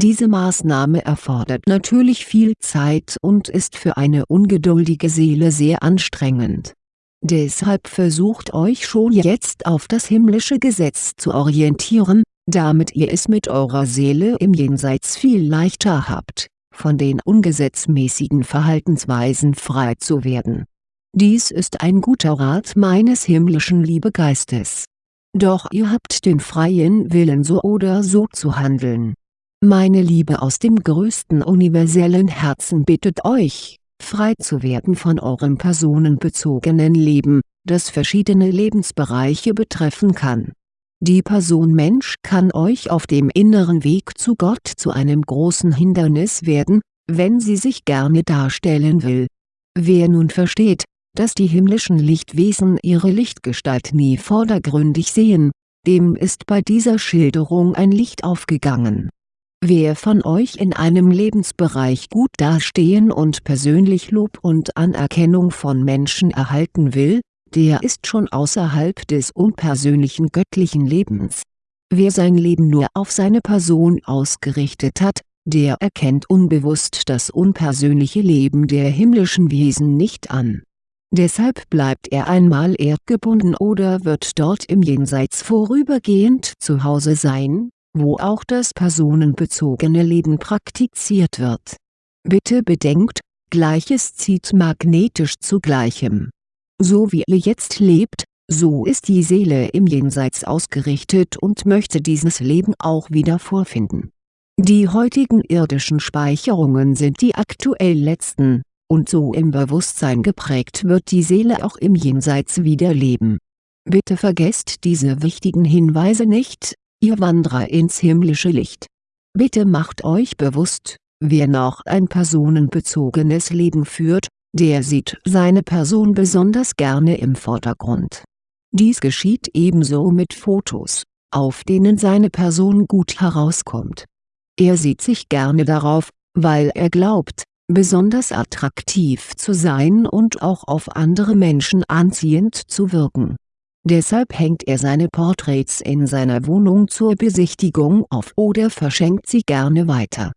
diese Maßnahme erfordert natürlich viel Zeit und ist für eine ungeduldige Seele sehr anstrengend. Deshalb versucht euch schon jetzt auf das himmlische Gesetz zu orientieren, damit ihr es mit eurer Seele im Jenseits viel leichter habt, von den ungesetzmäßigen Verhaltensweisen frei zu werden. Dies ist ein guter Rat meines himmlischen Liebegeistes Doch ihr habt den freien Willen so oder so zu handeln. Meine Liebe aus dem größten universellen Herzen bittet euch, frei zu werden von eurem personenbezogenen Leben, das verschiedene Lebensbereiche betreffen kann. Die Person Mensch kann euch auf dem inneren Weg zu Gott zu einem großen Hindernis werden, wenn sie sich gerne darstellen will. Wer nun versteht, dass die himmlischen Lichtwesen ihre Lichtgestalt nie vordergründig sehen, dem ist bei dieser Schilderung ein Licht aufgegangen. Wer von euch in einem Lebensbereich gut dastehen und persönlich Lob und Anerkennung von Menschen erhalten will, der ist schon außerhalb des unpersönlichen göttlichen Lebens. Wer sein Leben nur auf seine Person ausgerichtet hat, der erkennt unbewusst das unpersönliche Leben der himmlischen Wesen nicht an. Deshalb bleibt er einmal erdgebunden oder wird dort im Jenseits vorübergehend zu Hause sein, wo auch das personenbezogene Leben praktiziert wird. Bitte bedenkt, Gleiches zieht magnetisch zu Gleichem. So wie ihr jetzt lebt, so ist die Seele im Jenseits ausgerichtet und möchte dieses Leben auch wieder vorfinden die heutigen irdischen Speicherungen sind die aktuell letzten, und so im Bewusstsein geprägt wird die Seele auch im Jenseits wieder leben. Bitte vergesst diese wichtigen Hinweise nicht, ihr Wanderer ins himmlische Licht. Bitte macht euch bewusst, wer noch ein personenbezogenes Leben führt, der sieht seine Person besonders gerne im Vordergrund. Dies geschieht ebenso mit Fotos, auf denen seine Person gut herauskommt er sieht sich gerne darauf, weil er glaubt, besonders attraktiv zu sein und auch auf andere Menschen anziehend zu wirken. Deshalb hängt er seine Porträts in seiner Wohnung zur Besichtigung auf oder verschenkt sie gerne weiter.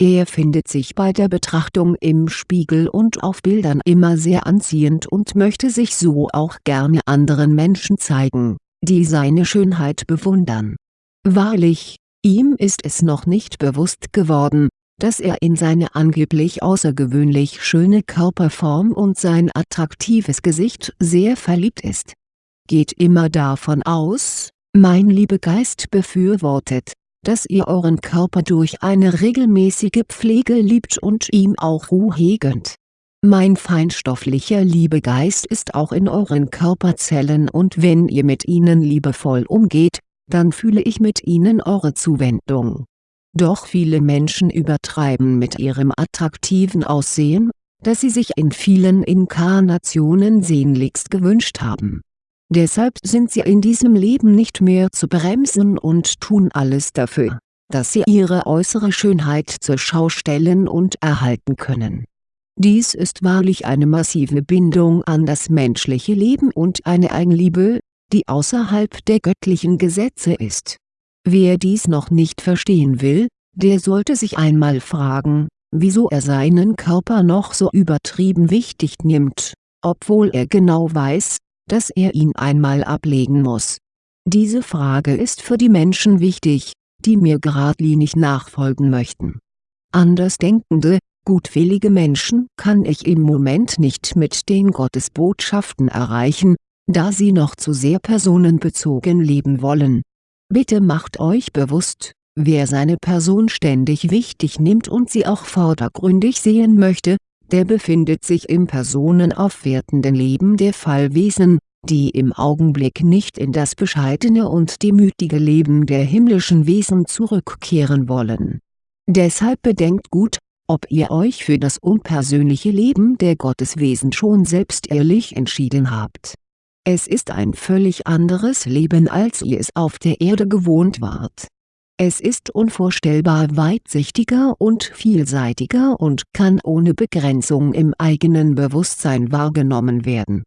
Er findet sich bei der Betrachtung im Spiegel und auf Bildern immer sehr anziehend und möchte sich so auch gerne anderen Menschen zeigen, die seine Schönheit bewundern. Wahrlich, Ihm ist es noch nicht bewusst geworden, dass er in seine angeblich außergewöhnlich schöne Körperform und sein attraktives Gesicht sehr verliebt ist. Geht immer davon aus, mein Liebegeist befürwortet, dass ihr euren Körper durch eine regelmäßige Pflege liebt und ihm auch Ruhe gönnt. Mein feinstofflicher Liebegeist ist auch in euren Körperzellen und wenn ihr mit ihnen liebevoll umgeht, dann fühle ich mit ihnen eure Zuwendung. Doch viele Menschen übertreiben mit ihrem attraktiven Aussehen, das sie sich in vielen Inkarnationen sehnlichst gewünscht haben. Deshalb sind sie in diesem Leben nicht mehr zu bremsen und tun alles dafür, dass sie ihre äußere Schönheit zur Schau stellen und erhalten können. Dies ist wahrlich eine massive Bindung an das menschliche Leben und eine Eigenliebe, die außerhalb der göttlichen Gesetze ist. Wer dies noch nicht verstehen will, der sollte sich einmal fragen, wieso er seinen Körper noch so übertrieben wichtig nimmt, obwohl er genau weiß, dass er ihn einmal ablegen muss. Diese Frage ist für die Menschen wichtig, die mir geradlinig nachfolgen möchten. Andersdenkende, gutwillige Menschen kann ich im Moment nicht mit den Gottesbotschaften erreichen, da sie noch zu sehr personenbezogen leben wollen. Bitte macht euch bewusst, wer seine Person ständig wichtig nimmt und sie auch vordergründig sehen möchte, der befindet sich im personenaufwertenden Leben der Fallwesen, die im Augenblick nicht in das bescheidene und demütige Leben der himmlischen Wesen zurückkehren wollen. Deshalb bedenkt gut, ob ihr euch für das unpersönliche Leben der Gotteswesen schon selbst ehrlich entschieden habt es ist ein völlig anderes Leben als ihr es auf der Erde gewohnt wart. Es ist unvorstellbar weitsichtiger und vielseitiger und kann ohne Begrenzung im eigenen Bewusstsein wahrgenommen werden.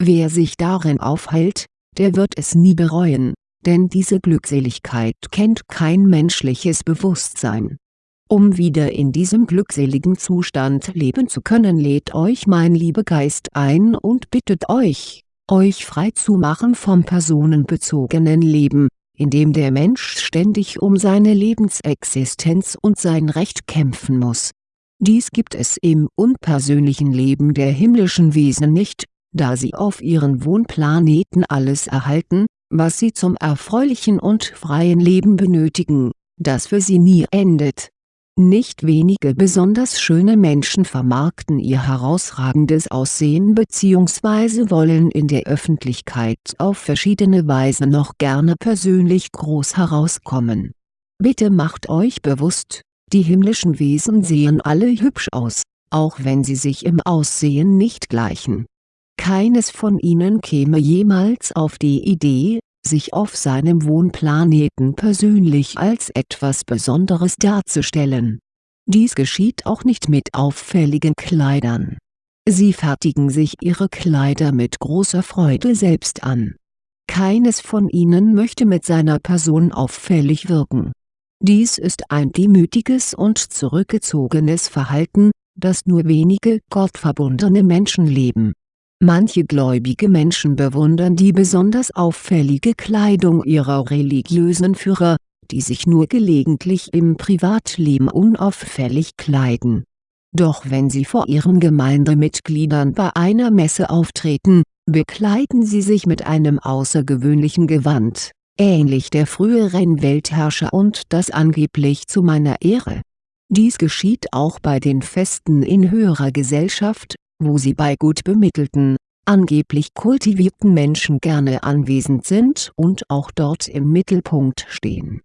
Wer sich darin aufhält, der wird es nie bereuen, denn diese Glückseligkeit kennt kein menschliches Bewusstsein. Um wieder in diesem glückseligen Zustand leben zu können lädt euch mein Liebegeist ein und bittet euch, euch frei zu machen vom personenbezogenen Leben, in dem der Mensch ständig um seine Lebensexistenz und sein Recht kämpfen muss. Dies gibt es im unpersönlichen Leben der himmlischen Wesen nicht, da sie auf ihren Wohnplaneten alles erhalten, was sie zum erfreulichen und freien Leben benötigen, das für sie nie endet. Nicht wenige besonders schöne Menschen vermarkten ihr herausragendes Aussehen bzw. wollen in der Öffentlichkeit auf verschiedene Weise noch gerne persönlich groß herauskommen. Bitte macht euch bewusst, die himmlischen Wesen sehen alle hübsch aus, auch wenn sie sich im Aussehen nicht gleichen. Keines von ihnen käme jemals auf die Idee, sich auf seinem Wohnplaneten persönlich als etwas Besonderes darzustellen. Dies geschieht auch nicht mit auffälligen Kleidern. Sie fertigen sich ihre Kleider mit großer Freude selbst an. Keines von ihnen möchte mit seiner Person auffällig wirken. Dies ist ein demütiges und zurückgezogenes Verhalten, das nur wenige gottverbundene Menschen leben Manche gläubige Menschen bewundern die besonders auffällige Kleidung ihrer religiösen Führer, die sich nur gelegentlich im Privatleben unauffällig kleiden. Doch wenn sie vor ihren Gemeindemitgliedern bei einer Messe auftreten, bekleiden sie sich mit einem außergewöhnlichen Gewand, ähnlich der früheren Weltherrscher und das angeblich zu meiner Ehre. Dies geschieht auch bei den Festen in höherer Gesellschaft, wo sie bei gut bemittelten, angeblich kultivierten Menschen gerne anwesend sind und auch dort im Mittelpunkt stehen.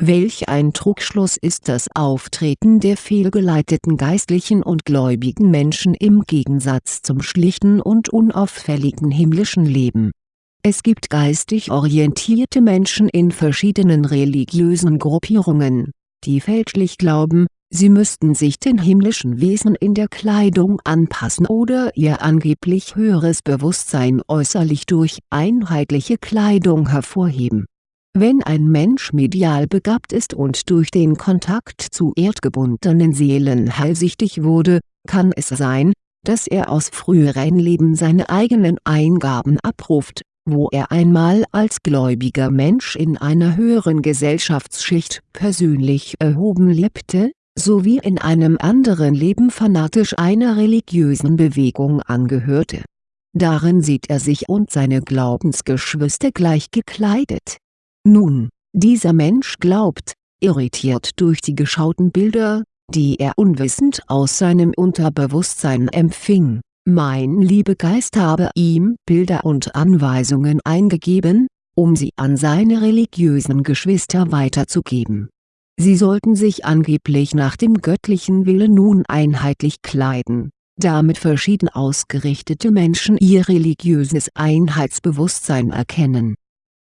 Welch ein Trugschluss ist das Auftreten der fehlgeleiteten geistlichen und gläubigen Menschen im Gegensatz zum schlichten und unauffälligen himmlischen Leben. Es gibt geistig orientierte Menschen in verschiedenen religiösen Gruppierungen, die fälschlich glauben, sie müssten sich den himmlischen Wesen in der Kleidung anpassen oder ihr angeblich höheres Bewusstsein äußerlich durch einheitliche Kleidung hervorheben. Wenn ein Mensch medial begabt ist und durch den Kontakt zu erdgebundenen Seelen heilsichtig wurde, kann es sein, dass er aus früheren Leben seine eigenen Eingaben abruft, wo er einmal als gläubiger Mensch in einer höheren Gesellschaftsschicht persönlich erhoben lebte, sowie in einem anderen Leben fanatisch einer religiösen Bewegung angehörte. Darin sieht er sich und seine Glaubensgeschwister gleich gekleidet. Nun, dieser Mensch glaubt, irritiert durch die geschauten Bilder, die er unwissend aus seinem Unterbewusstsein empfing, mein Liebegeist habe ihm Bilder und Anweisungen eingegeben, um sie an seine religiösen Geschwister weiterzugeben Sie sollten sich angeblich nach dem göttlichen Willen nun einheitlich kleiden, damit verschieden ausgerichtete Menschen ihr religiöses Einheitsbewusstsein erkennen.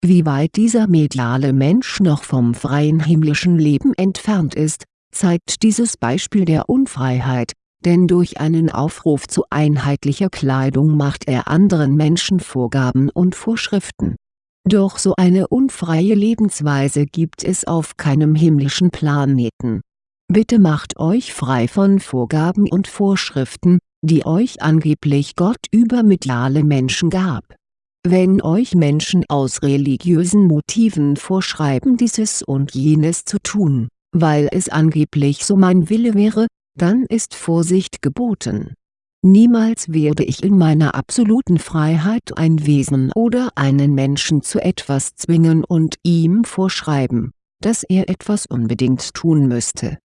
Wie weit dieser mediale Mensch noch vom freien himmlischen Leben entfernt ist, zeigt dieses Beispiel der Unfreiheit, denn durch einen Aufruf zu einheitlicher Kleidung macht er anderen Menschen Vorgaben und Vorschriften doch so eine unfreie Lebensweise gibt es auf keinem himmlischen Planeten. Bitte macht euch frei von Vorgaben und Vorschriften, die euch angeblich Gott über mediale Menschen gab. Wenn euch Menschen aus religiösen Motiven vorschreiben dieses und jenes zu tun, weil es angeblich so mein Wille wäre, dann ist Vorsicht geboten Niemals werde ich in meiner absoluten Freiheit ein Wesen oder einen Menschen zu etwas zwingen und ihm vorschreiben, dass er etwas unbedingt tun müsste.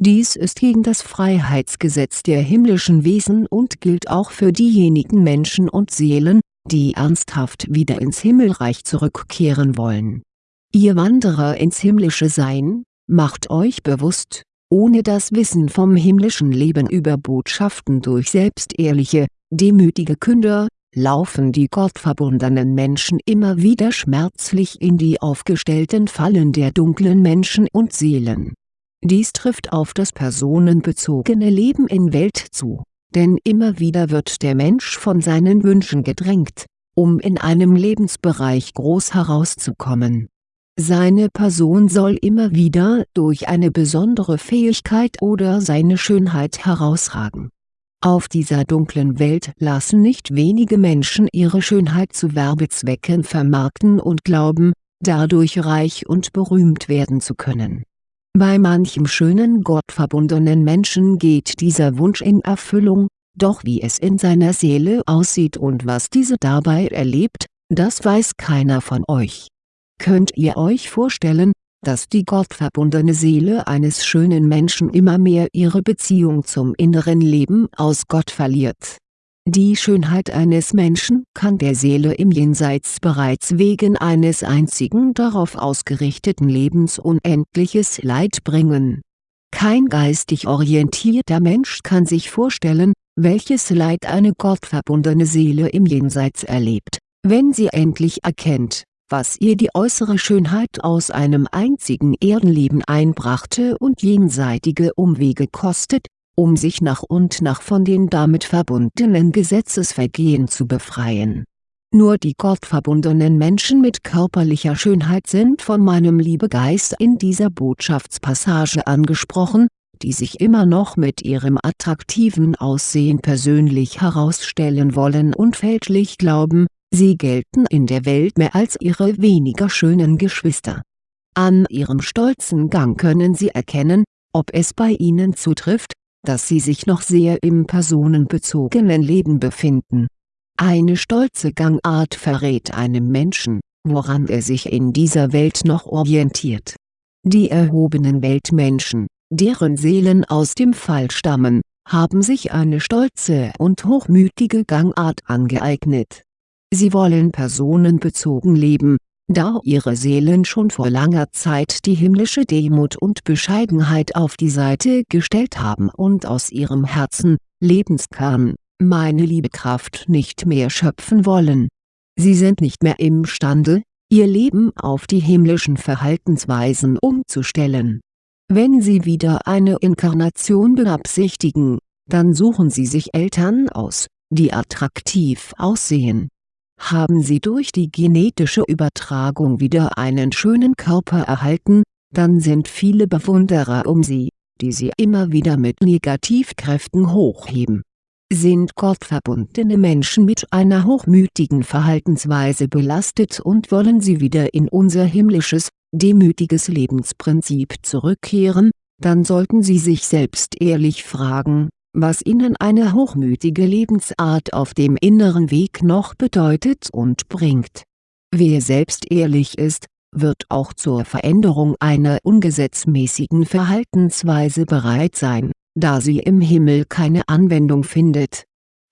Dies ist gegen das Freiheitsgesetz der himmlischen Wesen und gilt auch für diejenigen Menschen und Seelen, die ernsthaft wieder ins Himmelreich zurückkehren wollen. Ihr Wanderer ins himmlische Sein, macht euch bewusst, ohne das Wissen vom himmlischen Leben über Botschaften durch selbstehrliche, demütige Künder, laufen die gottverbundenen Menschen immer wieder schmerzlich in die aufgestellten Fallen der dunklen Menschen und Seelen. Dies trifft auf das personenbezogene Leben in Welt zu, denn immer wieder wird der Mensch von seinen Wünschen gedrängt, um in einem Lebensbereich groß herauszukommen seine Person soll immer wieder durch eine besondere Fähigkeit oder seine Schönheit herausragen. Auf dieser dunklen Welt lassen nicht wenige Menschen ihre Schönheit zu Werbezwecken vermarkten und glauben, dadurch reich und berühmt werden zu können. Bei manchem schönen gottverbundenen Menschen geht dieser Wunsch in Erfüllung, doch wie es in seiner Seele aussieht und was diese dabei erlebt, das weiß keiner von euch Könnt ihr euch vorstellen, dass die gottverbundene Seele eines schönen Menschen immer mehr ihre Beziehung zum inneren Leben aus Gott verliert die Schönheit eines Menschen kann der Seele im Jenseits bereits wegen eines einzigen darauf ausgerichteten Lebens unendliches Leid bringen. Kein geistig orientierter Mensch kann sich vorstellen, welches Leid eine gottverbundene Seele im Jenseits erlebt, wenn sie endlich erkennt, was ihr die äußere Schönheit aus einem einzigen Erdenleben einbrachte und jenseitige Umwege kostet, um sich nach und nach von den damit verbundenen Gesetzesvergehen zu befreien. Nur die gottverbundenen Menschen mit körperlicher Schönheit sind von meinem Liebegeist in dieser Botschaftspassage angesprochen, die sich immer noch mit ihrem attraktiven Aussehen persönlich herausstellen wollen und fälschlich glauben, sie gelten in der Welt mehr als ihre weniger schönen Geschwister. An ihrem stolzen Gang können sie erkennen, ob es bei ihnen zutrifft, dass sie sich noch sehr im personenbezogenen Leben befinden. Eine stolze Gangart verrät einem Menschen, woran er sich in dieser Welt noch orientiert. Die erhobenen Weltmenschen, deren Seelen aus dem Fall stammen, haben sich eine stolze und hochmütige Gangart angeeignet. Sie wollen personenbezogen leben, da ihre Seelen schon vor langer Zeit die himmlische Demut und Bescheidenheit auf die Seite gestellt haben und aus ihrem Herzen, Lebenskern, meine Liebekraft nicht mehr schöpfen wollen. Sie sind nicht mehr imstande, ihr Leben auf die himmlischen Verhaltensweisen umzustellen. Wenn sie wieder eine Inkarnation beabsichtigen, dann suchen sie sich Eltern aus, die attraktiv aussehen haben sie durch die genetische Übertragung wieder einen schönen Körper erhalten, dann sind viele Bewunderer um sie, die sie immer wieder mit Negativkräften hochheben. Sind gottverbundene Menschen mit einer hochmütigen Verhaltensweise belastet und wollen sie wieder in unser himmlisches, demütiges Lebensprinzip zurückkehren, dann sollten sie sich selbst ehrlich fragen, was ihnen eine hochmütige Lebensart auf dem inneren Weg noch bedeutet und bringt. Wer selbst ehrlich ist, wird auch zur Veränderung einer ungesetzmäßigen Verhaltensweise bereit sein, da sie im Himmel keine Anwendung findet.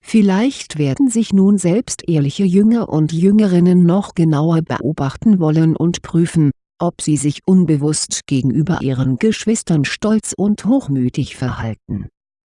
Vielleicht werden sich nun selbst ehrliche Jünger und Jüngerinnen noch genauer beobachten wollen und prüfen, ob sie sich unbewusst gegenüber ihren Geschwistern stolz und hochmütig verhalten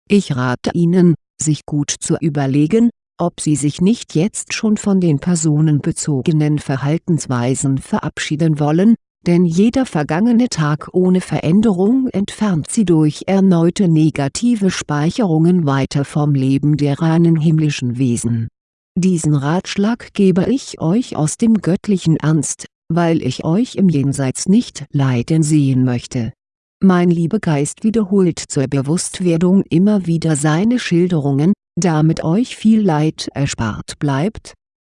ich rate Ihnen, sich gut zu überlegen, ob Sie sich nicht jetzt schon von den personenbezogenen Verhaltensweisen verabschieden wollen, denn jeder vergangene Tag ohne Veränderung entfernt Sie durch erneute negative Speicherungen weiter vom Leben der reinen himmlischen Wesen. Diesen Ratschlag gebe ich euch aus dem göttlichen Ernst, weil ich euch im Jenseits nicht leiden sehen möchte mein Liebegeist wiederholt zur Bewusstwerdung immer wieder seine Schilderungen, damit euch viel Leid erspart bleibt.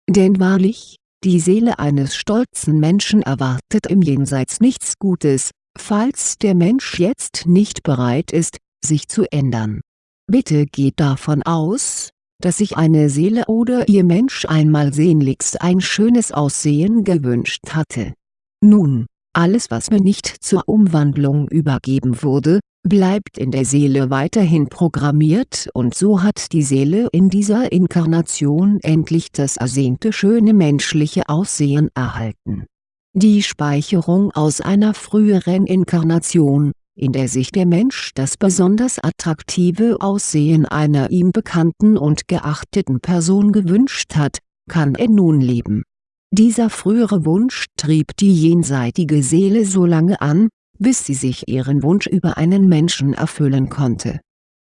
Denn wahrlich, die Seele eines stolzen Menschen erwartet im Jenseits nichts Gutes, falls der Mensch jetzt nicht bereit ist, sich zu ändern. Bitte geht davon aus, dass sich eine Seele oder ihr Mensch einmal sehnlichst ein schönes Aussehen gewünscht hatte. Nun, alles was mir nicht zur Umwandlung übergeben wurde, bleibt in der Seele weiterhin programmiert und so hat die Seele in dieser Inkarnation endlich das ersehnte schöne menschliche Aussehen erhalten. Die Speicherung aus einer früheren Inkarnation, in der sich der Mensch das besonders attraktive Aussehen einer ihm bekannten und geachteten Person gewünscht hat, kann er nun leben dieser frühere Wunsch trieb die jenseitige Seele so lange an, bis sie sich ihren Wunsch über einen Menschen erfüllen konnte.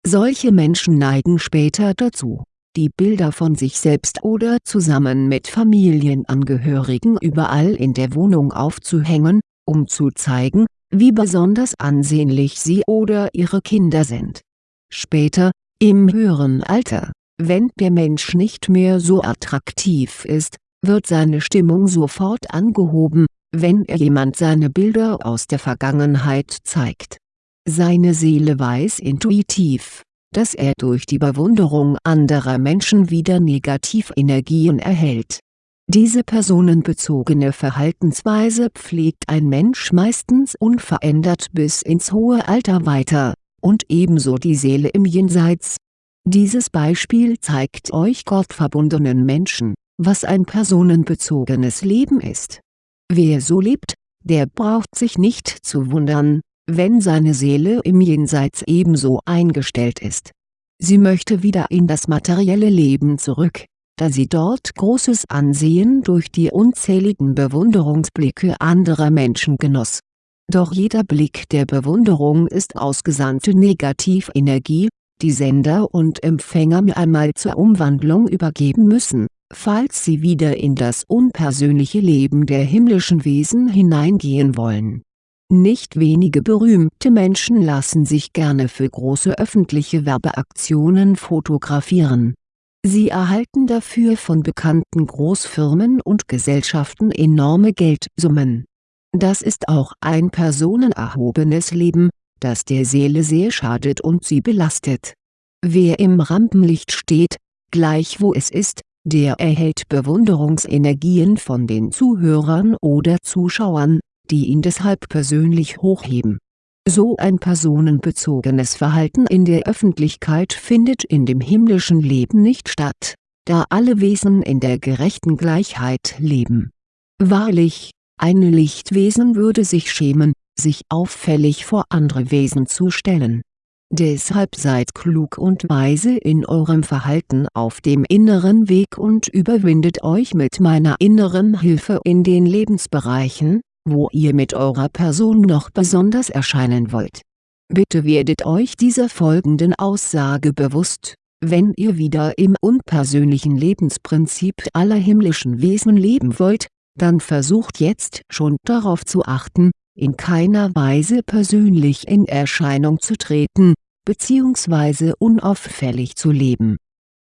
Solche Menschen neigen später dazu, die Bilder von sich selbst oder zusammen mit Familienangehörigen überall in der Wohnung aufzuhängen, um zu zeigen, wie besonders ansehnlich sie oder ihre Kinder sind. Später, im höheren Alter, wenn der Mensch nicht mehr so attraktiv ist, wird seine Stimmung sofort angehoben, wenn er jemand seine Bilder aus der Vergangenheit zeigt. Seine Seele weiß intuitiv, dass er durch die Bewunderung anderer Menschen wieder Negativenergien erhält. Diese personenbezogene Verhaltensweise pflegt ein Mensch meistens unverändert bis ins hohe Alter weiter, und ebenso die Seele im Jenseits. Dieses Beispiel zeigt euch gottverbundenen Menschen, was ein personenbezogenes Leben ist. Wer so lebt, der braucht sich nicht zu wundern, wenn seine Seele im Jenseits ebenso eingestellt ist. Sie möchte wieder in das materielle Leben zurück, da sie dort großes Ansehen durch die unzähligen Bewunderungsblicke anderer Menschen genoss. Doch jeder Blick der Bewunderung ist ausgesandte Negativenergie, die Sender und Empfänger mir einmal zur Umwandlung übergeben müssen, falls sie wieder in das unpersönliche Leben der himmlischen Wesen hineingehen wollen. Nicht wenige berühmte Menschen lassen sich gerne für große öffentliche Werbeaktionen fotografieren Sie erhalten dafür von bekannten Großfirmen und Gesellschaften enorme Geldsummen. Das ist auch ein personenerhobenes Leben, das der Seele sehr schadet und sie belastet. Wer im Rampenlicht steht, gleich wo es ist, der erhält Bewunderungsenergien von den Zuhörern oder Zuschauern, die ihn deshalb persönlich hochheben so ein personenbezogenes Verhalten in der Öffentlichkeit findet in dem himmlischen Leben nicht statt, da alle Wesen in der gerechten Gleichheit leben. Wahrlich, ein Lichtwesen würde sich schämen, sich auffällig vor andere Wesen zu stellen. Deshalb seid klug und weise in eurem Verhalten auf dem inneren Weg und überwindet euch mit meiner inneren Hilfe in den Lebensbereichen, wo ihr mit eurer Person noch besonders erscheinen wollt. Bitte werdet euch dieser folgenden Aussage bewusst, wenn ihr wieder im unpersönlichen Lebensprinzip aller himmlischen Wesen leben wollt, dann versucht jetzt schon darauf zu achten, in keiner Weise persönlich in Erscheinung zu treten, bzw. unauffällig zu leben.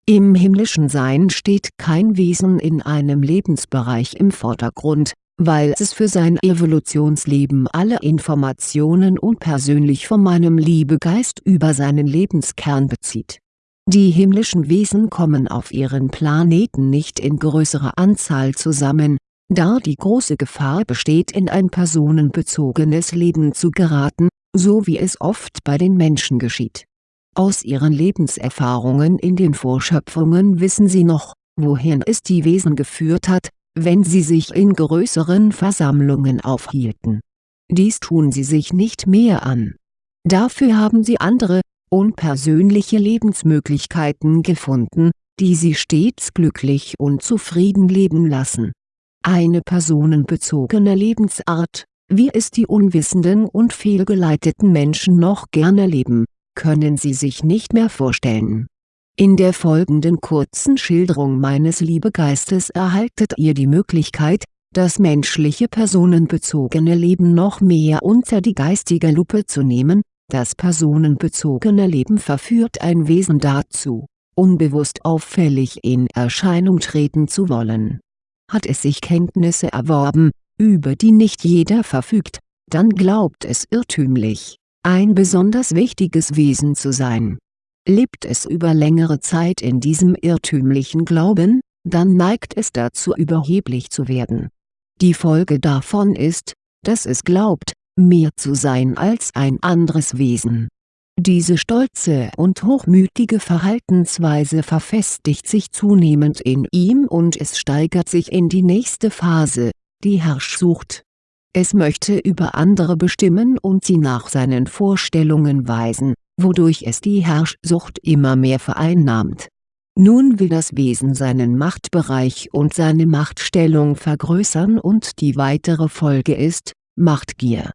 Im himmlischen Sein steht kein Wesen in einem Lebensbereich im Vordergrund, weil es für sein Evolutionsleben alle Informationen unpersönlich von meinem Liebegeist über seinen Lebenskern bezieht. Die himmlischen Wesen kommen auf ihren Planeten nicht in größerer Anzahl zusammen, da die große Gefahr besteht in ein personenbezogenes Leben zu geraten, so wie es oft bei den Menschen geschieht. Aus ihren Lebenserfahrungen in den Vorschöpfungen wissen sie noch, wohin es die Wesen geführt hat, wenn sie sich in größeren Versammlungen aufhielten. Dies tun sie sich nicht mehr an. Dafür haben sie andere, unpersönliche Lebensmöglichkeiten gefunden, die sie stets glücklich und zufrieden leben lassen. Eine personenbezogene Lebensart, wie es die unwissenden und fehlgeleiteten Menschen noch gerne leben, können sie sich nicht mehr vorstellen. In der folgenden kurzen Schilderung meines Liebegeistes erhaltet ihr die Möglichkeit, das menschliche personenbezogene Leben noch mehr unter die geistige Lupe zu nehmen, das personenbezogene Leben verführt ein Wesen dazu, unbewusst auffällig in Erscheinung treten zu wollen. Hat es sich Kenntnisse erworben, über die nicht jeder verfügt, dann glaubt es irrtümlich, ein besonders wichtiges Wesen zu sein Lebt es über längere Zeit in diesem irrtümlichen Glauben, dann neigt es dazu überheblich zu werden. Die Folge davon ist, dass es glaubt, mehr zu sein als ein anderes Wesen. Diese stolze und hochmütige Verhaltensweise verfestigt sich zunehmend in ihm und es steigert sich in die nächste Phase, die Herrschsucht. Es möchte über andere bestimmen und sie nach seinen Vorstellungen weisen, wodurch es die Herrschsucht immer mehr vereinnahmt. Nun will das Wesen seinen Machtbereich und seine Machtstellung vergrößern und die weitere Folge ist, Machtgier.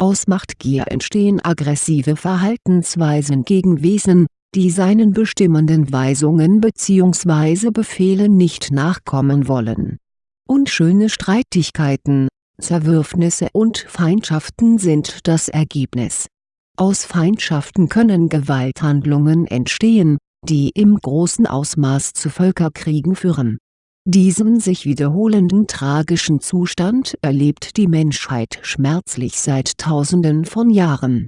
Aus Machtgier entstehen aggressive Verhaltensweisen gegen Wesen, die seinen bestimmenden Weisungen bzw. Befehlen nicht nachkommen wollen. Unschöne Streitigkeiten, Zerwürfnisse und Feindschaften sind das Ergebnis aus Feindschaften können Gewalthandlungen entstehen, die im großen Ausmaß zu Völkerkriegen führen. Diesen sich wiederholenden tragischen Zustand erlebt die Menschheit schmerzlich seit Tausenden von Jahren.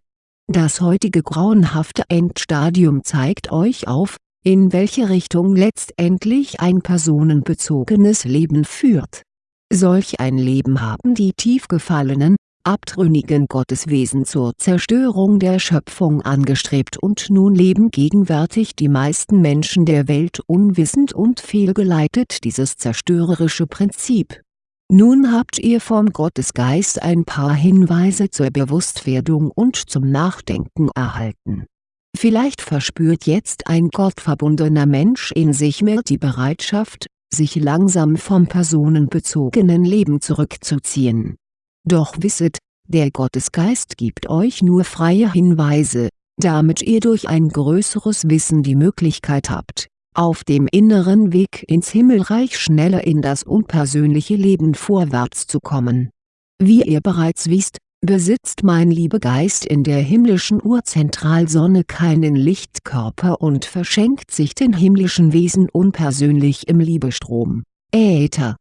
Das heutige grauenhafte Endstadium zeigt euch auf, in welche Richtung letztendlich ein personenbezogenes Leben führt. Solch ein Leben haben die tief gefallenen, abtrünnigen Gotteswesen zur Zerstörung der Schöpfung angestrebt und nun leben gegenwärtig die meisten Menschen der Welt unwissend und fehlgeleitet dieses zerstörerische Prinzip. Nun habt ihr vom Gottesgeist ein paar Hinweise zur Bewusstwerdung und zum Nachdenken erhalten. Vielleicht verspürt jetzt ein gottverbundener Mensch in sich mehr die Bereitschaft, sich langsam vom personenbezogenen Leben zurückzuziehen doch wisset, der Gottesgeist gibt euch nur freie Hinweise, damit ihr durch ein größeres Wissen die Möglichkeit habt, auf dem inneren Weg ins Himmelreich schneller in das unpersönliche Leben vorwärts zu kommen. Wie ihr bereits wisst, besitzt mein Liebegeist in der himmlischen Urzentralsonne keinen Lichtkörper und verschenkt sich den himmlischen Wesen unpersönlich im Liebestrom, Äther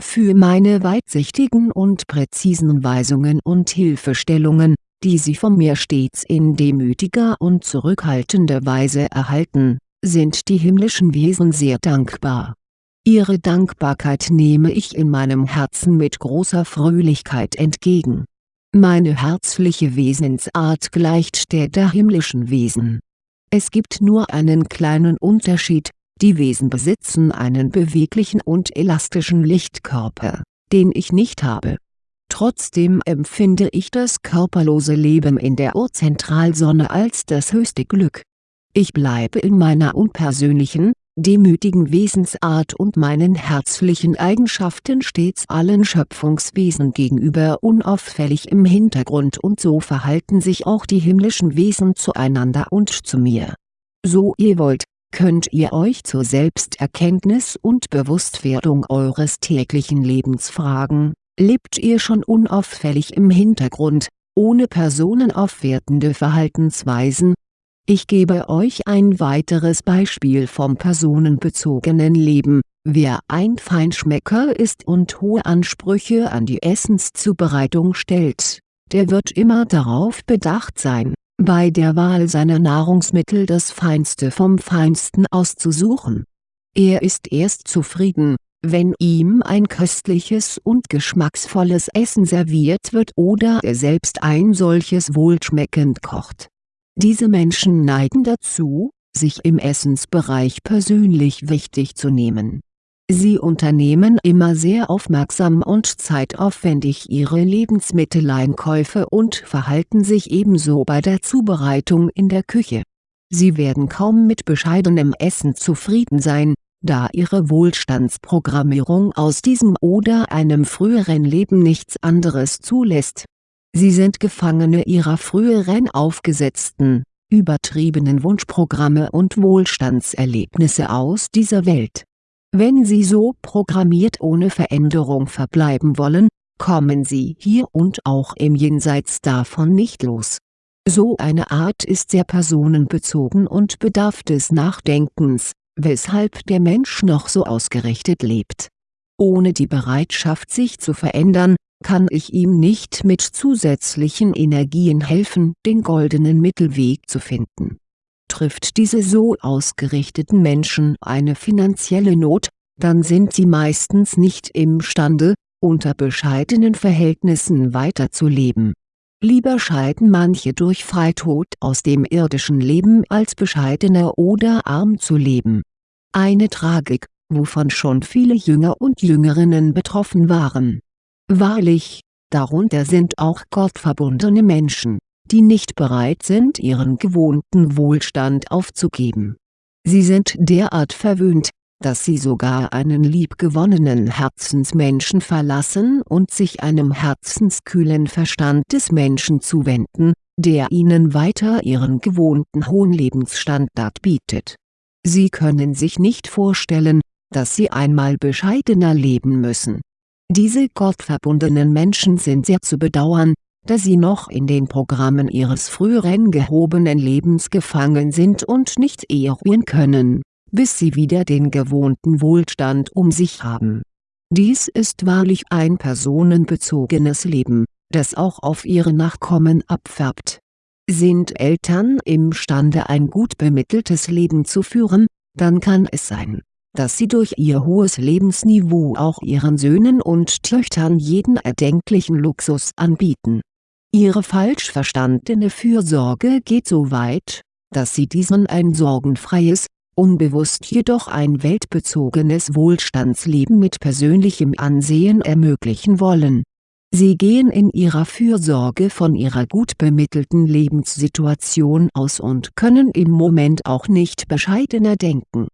für meine weitsichtigen und präzisen Weisungen und Hilfestellungen, die Sie von mir stets in demütiger und zurückhaltender Weise erhalten, sind die himmlischen Wesen sehr dankbar. Ihre Dankbarkeit nehme ich in meinem Herzen mit großer Fröhlichkeit entgegen. Meine herzliche Wesensart gleicht der der himmlischen Wesen. Es gibt nur einen kleinen Unterschied, die Wesen besitzen einen beweglichen und elastischen Lichtkörper, den ich nicht habe. Trotzdem empfinde ich das körperlose Leben in der Urzentralsonne als das höchste Glück. Ich bleibe in meiner unpersönlichen, demütigen Wesensart und meinen herzlichen Eigenschaften stets allen Schöpfungswesen gegenüber unauffällig im Hintergrund und so verhalten sich auch die himmlischen Wesen zueinander und zu mir. So ihr wollt, könnt ihr euch zur Selbsterkenntnis und Bewusstwerdung eures täglichen Lebens fragen, lebt ihr schon unauffällig im Hintergrund, ohne personenaufwertende Verhaltensweisen? Ich gebe euch ein weiteres Beispiel vom personenbezogenen Leben, wer ein Feinschmecker ist und hohe Ansprüche an die Essenszubereitung stellt, der wird immer darauf bedacht sein bei der Wahl seiner Nahrungsmittel das Feinste vom Feinsten auszusuchen. Er ist erst zufrieden, wenn ihm ein köstliches und geschmacksvolles Essen serviert wird oder er selbst ein solches wohlschmeckend kocht. Diese Menschen neigen dazu, sich im Essensbereich persönlich wichtig zu nehmen Sie unternehmen immer sehr aufmerksam und zeitaufwendig ihre Lebensmitteleinkäufe und verhalten sich ebenso bei der Zubereitung in der Küche. Sie werden kaum mit bescheidenem Essen zufrieden sein, da ihre Wohlstandsprogrammierung aus diesem oder einem früheren Leben nichts anderes zulässt. Sie sind Gefangene ihrer früheren aufgesetzten, übertriebenen Wunschprogramme und Wohlstandserlebnisse aus dieser Welt wenn Sie so programmiert ohne Veränderung verbleiben wollen, kommen Sie hier und auch im Jenseits davon nicht los. So eine Art ist sehr personenbezogen und bedarf des Nachdenkens, weshalb der Mensch noch so ausgerichtet lebt. Ohne die Bereitschaft sich zu verändern, kann ich ihm nicht mit zusätzlichen Energien helfen den goldenen Mittelweg zu finden Trifft diese so ausgerichteten Menschen eine finanzielle Not, dann sind sie meistens nicht imstande, unter bescheidenen Verhältnissen weiterzuleben. Lieber scheiden manche durch Freitod aus dem irdischen Leben als bescheidener oder arm zu leben. Eine Tragik, wovon schon viele Jünger und Jüngerinnen betroffen waren. Wahrlich, darunter sind auch gottverbundene Menschen die nicht bereit sind ihren gewohnten Wohlstand aufzugeben. Sie sind derart verwöhnt, dass sie sogar einen liebgewonnenen Herzensmenschen verlassen und sich einem herzenskühlen Verstand des Menschen zuwenden, der ihnen weiter ihren gewohnten hohen Lebensstandard bietet. Sie können sich nicht vorstellen, dass sie einmal bescheidener leben müssen. Diese gottverbundenen Menschen sind sehr zu bedauern, da sie noch in den Programmen ihres früheren gehobenen Lebens gefangen sind und nicht eruieren können, bis sie wieder den gewohnten Wohlstand um sich haben. Dies ist wahrlich ein personenbezogenes Leben, das auch auf ihre Nachkommen abfärbt. Sind Eltern imstande ein gut bemitteltes Leben zu führen, dann kann es sein, dass sie durch ihr hohes Lebensniveau auch ihren Söhnen und Töchtern jeden erdenklichen Luxus anbieten. Ihre falsch verstandene Fürsorge geht so weit, dass sie diesen ein sorgenfreies, unbewusst jedoch ein weltbezogenes Wohlstandsleben mit persönlichem Ansehen ermöglichen wollen. Sie gehen in ihrer Fürsorge von ihrer gut bemittelten Lebenssituation aus und können im Moment auch nicht bescheidener denken.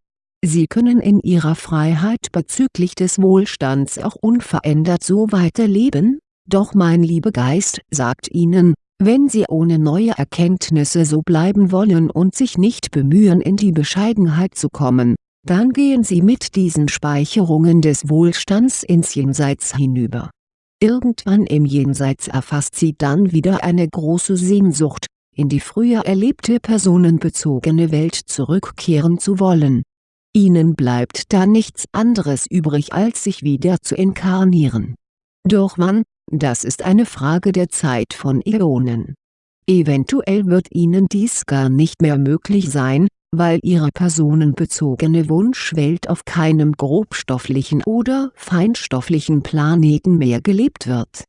Sie können in ihrer Freiheit bezüglich des Wohlstands auch unverändert so weiterleben, doch mein Liebegeist sagt ihnen, wenn sie ohne neue Erkenntnisse so bleiben wollen und sich nicht bemühen in die Bescheidenheit zu kommen, dann gehen sie mit diesen Speicherungen des Wohlstands ins Jenseits hinüber. Irgendwann im Jenseits erfasst sie dann wieder eine große Sehnsucht, in die früher erlebte personenbezogene Welt zurückkehren zu wollen. Ihnen bleibt da nichts anderes übrig als sich wieder zu inkarnieren. Doch wann, das ist eine Frage der Zeit von Äonen. Eventuell wird ihnen dies gar nicht mehr möglich sein, weil ihre personenbezogene Wunschwelt auf keinem grobstofflichen oder feinstofflichen Planeten mehr gelebt wird.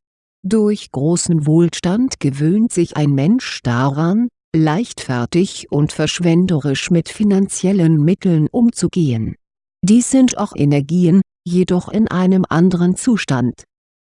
Durch großen Wohlstand gewöhnt sich ein Mensch daran, leichtfertig und verschwenderisch mit finanziellen Mitteln umzugehen. Dies sind auch Energien, jedoch in einem anderen Zustand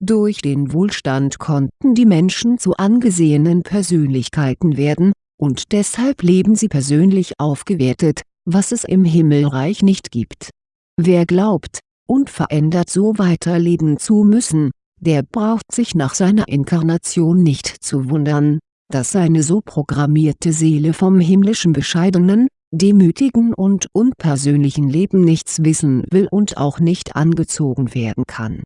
durch den Wohlstand konnten die Menschen zu angesehenen Persönlichkeiten werden, und deshalb leben sie persönlich aufgewertet, was es im Himmelreich nicht gibt. Wer glaubt, unverändert so weiterleben zu müssen, der braucht sich nach seiner Inkarnation nicht zu wundern, dass seine so programmierte Seele vom himmlischen bescheidenen, demütigen und unpersönlichen Leben nichts wissen will und auch nicht angezogen werden kann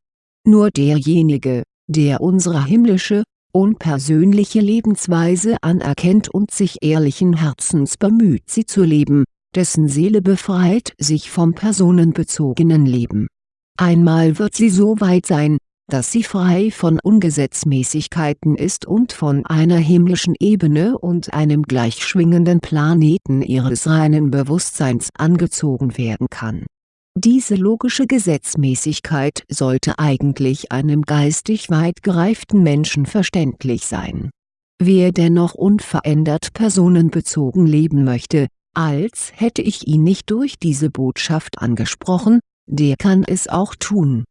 nur derjenige, der unsere himmlische, unpersönliche Lebensweise anerkennt und sich ehrlichen Herzens bemüht sie zu leben, dessen Seele befreit sich vom personenbezogenen Leben. Einmal wird sie so weit sein, dass sie frei von Ungesetzmäßigkeiten ist und von einer himmlischen Ebene und einem gleichschwingenden Planeten ihres reinen Bewusstseins angezogen werden kann diese logische Gesetzmäßigkeit sollte eigentlich einem geistig weit gereiften Menschen verständlich sein. Wer dennoch unverändert personenbezogen leben möchte, als hätte ich ihn nicht durch diese Botschaft angesprochen, der kann es auch tun.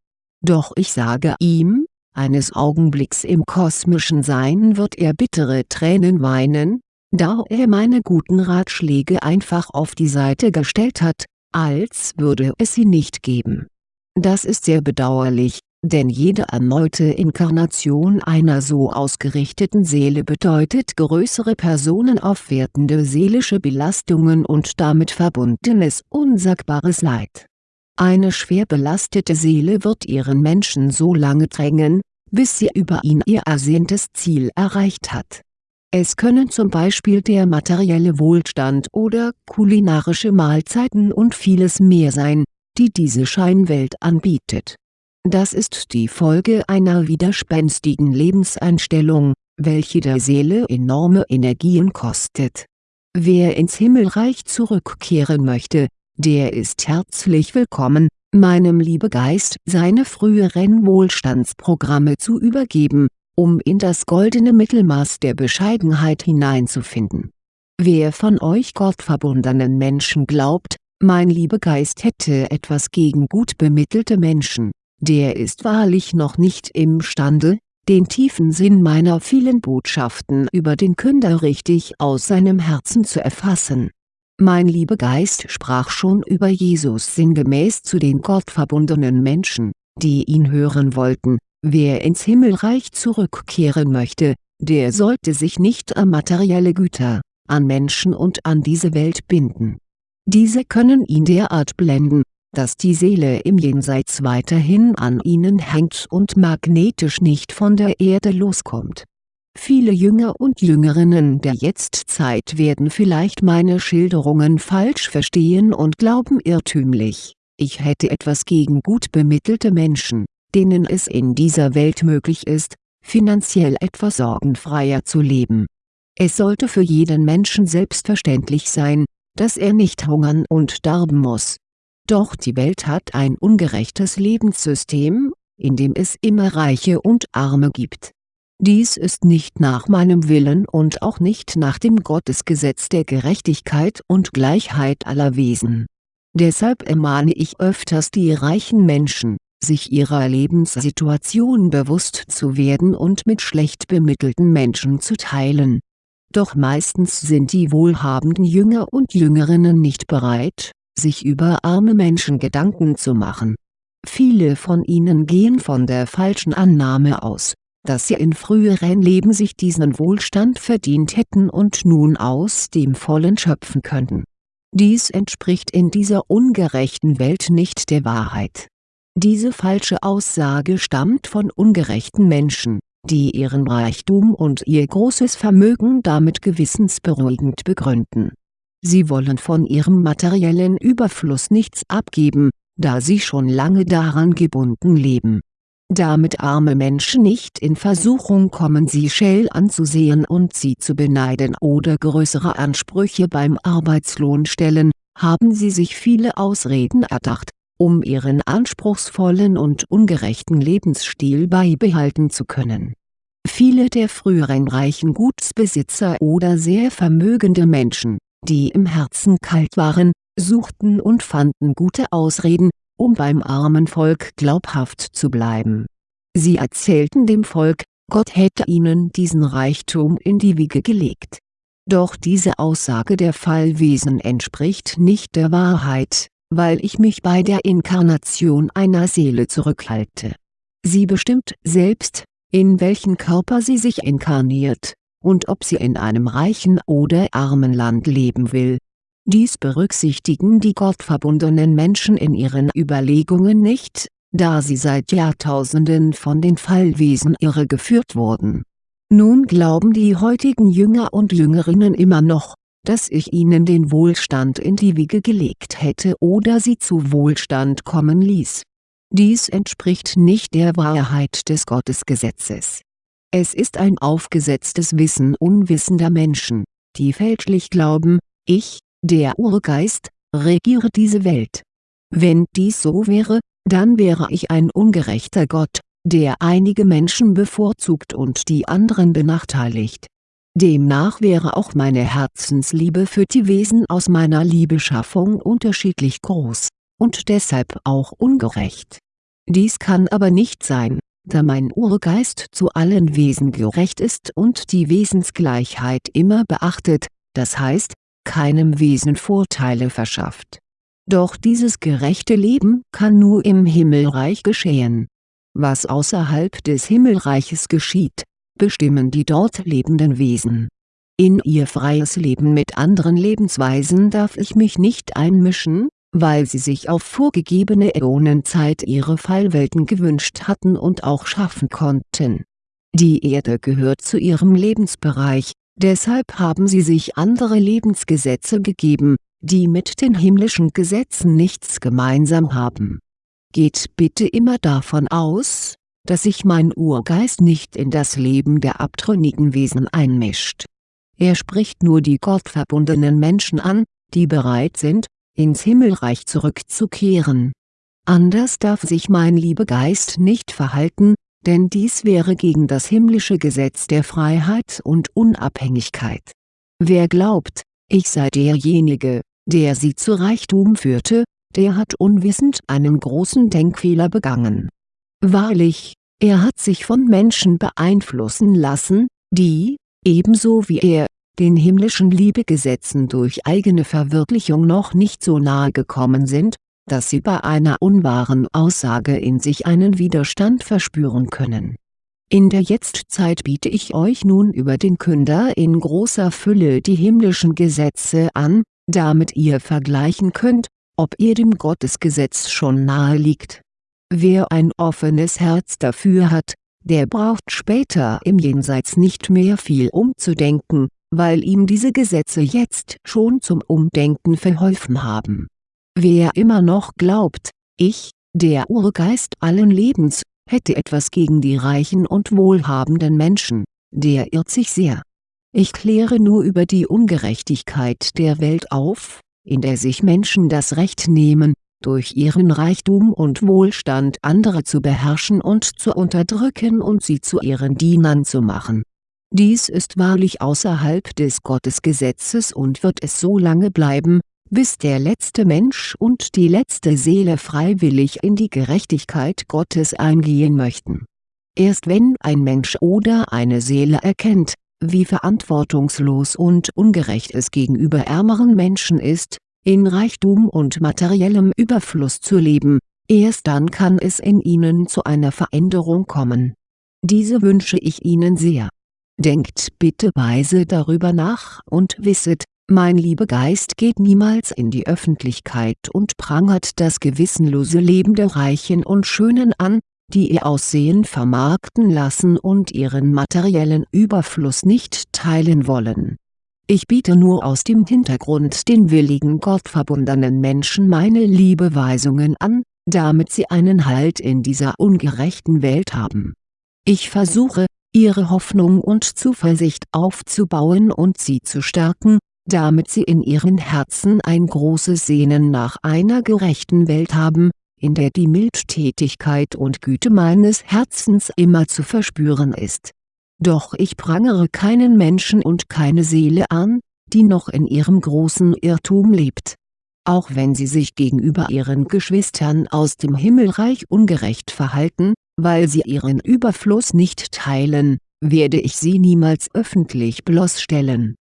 Doch ich sage ihm, eines Augenblicks im kosmischen Sein wird er bittere Tränen weinen, da er meine guten Ratschläge einfach auf die Seite gestellt hat, als würde es sie nicht geben. Das ist sehr bedauerlich, denn jede erneute Inkarnation einer so ausgerichteten Seele bedeutet größere personenaufwertende seelische Belastungen und damit verbundenes unsagbares Leid. Eine schwer belastete Seele wird ihren Menschen so lange drängen, bis sie über ihn ihr ersehntes Ziel erreicht hat es können zum Beispiel der materielle Wohlstand oder kulinarische Mahlzeiten und vieles mehr sein, die diese Scheinwelt anbietet. Das ist die Folge einer widerspenstigen Lebenseinstellung, welche der Seele enorme Energien kostet. Wer ins Himmelreich zurückkehren möchte, der ist herzlich willkommen, meinem Liebegeist seine früheren Wohlstandsprogramme zu übergeben um in das goldene Mittelmaß der Bescheidenheit hineinzufinden. Wer von euch gottverbundenen Menschen glaubt, mein Liebegeist hätte etwas gegen gut bemittelte Menschen, der ist wahrlich noch nicht imstande, den tiefen Sinn meiner vielen Botschaften über den Künder richtig aus seinem Herzen zu erfassen. Mein Liebegeist sprach schon über Jesus sinngemäß zu den gottverbundenen Menschen, die ihn hören wollten, Wer ins Himmelreich zurückkehren möchte, der sollte sich nicht an materielle Güter, an Menschen und an diese Welt binden. Diese können ihn derart blenden, dass die Seele im Jenseits weiterhin an ihnen hängt und magnetisch nicht von der Erde loskommt. Viele Jünger und Jüngerinnen der Jetztzeit werden vielleicht meine Schilderungen falsch verstehen und glauben irrtümlich, ich hätte etwas gegen gut bemittelte Menschen denen es in dieser Welt möglich ist, finanziell etwas sorgenfreier zu leben. Es sollte für jeden Menschen selbstverständlich sein, dass er nicht hungern und sterben muss. Doch die Welt hat ein ungerechtes Lebenssystem, in dem es immer Reiche und Arme gibt. Dies ist nicht nach meinem Willen und auch nicht nach dem Gottesgesetz der Gerechtigkeit und Gleichheit aller Wesen. Deshalb ermahne ich öfters die reichen Menschen, sich ihrer Lebenssituation bewusst zu werden und mit schlecht bemittelten Menschen zu teilen. Doch meistens sind die wohlhabenden Jünger und Jüngerinnen nicht bereit, sich über arme Menschen Gedanken zu machen. Viele von ihnen gehen von der falschen Annahme aus, dass sie in früheren Leben sich diesen Wohlstand verdient hätten und nun aus dem Vollen schöpfen könnten. Dies entspricht in dieser ungerechten Welt nicht der Wahrheit diese falsche Aussage stammt von ungerechten Menschen, die ihren Reichtum und ihr großes Vermögen damit gewissensberuhigend begründen. Sie wollen von ihrem materiellen Überfluss nichts abgeben, da sie schon lange daran gebunden leben. Damit arme Menschen nicht in Versuchung kommen sie scheel anzusehen und sie zu beneiden oder größere Ansprüche beim Arbeitslohn stellen, haben sie sich viele Ausreden erdacht, um ihren anspruchsvollen und ungerechten Lebensstil beibehalten zu können. Viele der früheren reichen Gutsbesitzer oder sehr vermögende Menschen, die im Herzen kalt waren, suchten und fanden gute Ausreden, um beim armen Volk glaubhaft zu bleiben. Sie erzählten dem Volk, Gott hätte ihnen diesen Reichtum in die Wiege gelegt. Doch diese Aussage der Fallwesen entspricht nicht der Wahrheit, weil ich mich bei der Inkarnation einer Seele zurückhalte. Sie bestimmt selbst, in welchen Körper sie sich inkarniert, und ob sie in einem reichen oder armen Land leben will. Dies berücksichtigen die gottverbundenen Menschen in ihren Überlegungen nicht, da sie seit Jahrtausenden von den Fallwesen irregeführt wurden. Nun glauben die heutigen Jünger und Jüngerinnen immer noch, dass ich ihnen den Wohlstand in die Wiege gelegt hätte oder sie zu Wohlstand kommen ließ. Dies entspricht nicht der Wahrheit des Gottesgesetzes. Es ist ein aufgesetztes Wissen unwissender Menschen, die fälschlich glauben, ich, der Urgeist, regiere diese Welt. Wenn dies so wäre, dann wäre ich ein ungerechter Gott, der einige Menschen bevorzugt und die anderen benachteiligt Demnach wäre auch meine Herzensliebe für die Wesen aus meiner Liebeschaffung unterschiedlich groß, und deshalb auch ungerecht. Dies kann aber nicht sein, da mein Urgeist zu allen Wesen gerecht ist und die Wesensgleichheit immer beachtet, das heißt, keinem Wesen Vorteile verschafft. Doch dieses gerechte Leben kann nur im Himmelreich geschehen. Was außerhalb des Himmelreiches geschieht, bestimmen die dort lebenden Wesen. In ihr freies Leben mit anderen Lebensweisen darf ich mich nicht einmischen, weil sie sich auf vorgegebene Äonenzeit ihre Fallwelten gewünscht hatten und auch schaffen konnten. Die Erde gehört zu ihrem Lebensbereich, deshalb haben sie sich andere Lebensgesetze gegeben, die mit den himmlischen Gesetzen nichts gemeinsam haben. Geht bitte immer davon aus, dass sich mein Urgeist nicht in das Leben der abtrünnigen Wesen einmischt. Er spricht nur die gottverbundenen Menschen an, die bereit sind, ins Himmelreich zurückzukehren. Anders darf sich mein Liebegeist nicht verhalten, denn dies wäre gegen das himmlische Gesetz der Freiheit und Unabhängigkeit. Wer glaubt, ich sei derjenige, der sie zu Reichtum führte, der hat unwissend einen großen Denkfehler begangen Wahrlich, er hat sich von Menschen beeinflussen lassen, die, ebenso wie er, den himmlischen Liebegesetzen durch eigene Verwirklichung noch nicht so nahe gekommen sind, dass sie bei einer unwahren Aussage in sich einen Widerstand verspüren können. In der Jetztzeit biete ich euch nun über den Künder in großer Fülle die himmlischen Gesetze an, damit ihr vergleichen könnt, ob ihr dem Gottesgesetz schon nahe liegt Wer ein offenes Herz dafür hat, der braucht später im Jenseits nicht mehr viel umzudenken, weil ihm diese Gesetze jetzt schon zum Umdenken verholfen haben. Wer immer noch glaubt, ich, der Urgeist allen Lebens, hätte etwas gegen die reichen und wohlhabenden Menschen, der irrt sich sehr. Ich kläre nur über die Ungerechtigkeit der Welt auf, in der sich Menschen das Recht nehmen, durch ihren Reichtum und Wohlstand andere zu beherrschen und zu unterdrücken und sie zu ihren Dienern zu machen. Dies ist wahrlich außerhalb des Gottesgesetzes und wird es so lange bleiben, bis der letzte Mensch und die letzte Seele freiwillig in die Gerechtigkeit Gottes eingehen möchten. Erst wenn ein Mensch oder eine Seele erkennt, wie verantwortungslos und ungerecht es gegenüber ärmeren Menschen ist, in Reichtum und materiellem Überfluss zu leben, erst dann kann es in ihnen zu einer Veränderung kommen. Diese wünsche ich Ihnen sehr. Denkt bitte weise darüber nach und wisset, mein lieber Geist geht niemals in die Öffentlichkeit und prangert das gewissenlose Leben der Reichen und Schönen an, die ihr Aussehen vermarkten lassen und ihren materiellen Überfluss nicht teilen wollen ich biete nur aus dem Hintergrund den willigen gottverbundenen Menschen meine Liebeweisungen an, damit sie einen Halt in dieser ungerechten Welt haben. Ich versuche, ihre Hoffnung und Zuversicht aufzubauen und sie zu stärken, damit sie in ihren Herzen ein großes Sehnen nach einer gerechten Welt haben, in der die Mildtätigkeit und Güte meines Herzens immer zu verspüren ist doch ich prangere keinen Menschen und keine Seele an, die noch in ihrem großen Irrtum lebt. Auch wenn sie sich gegenüber ihren Geschwistern aus dem Himmelreich ungerecht verhalten, weil sie ihren Überfluss nicht teilen, werde ich sie niemals öffentlich bloßstellen.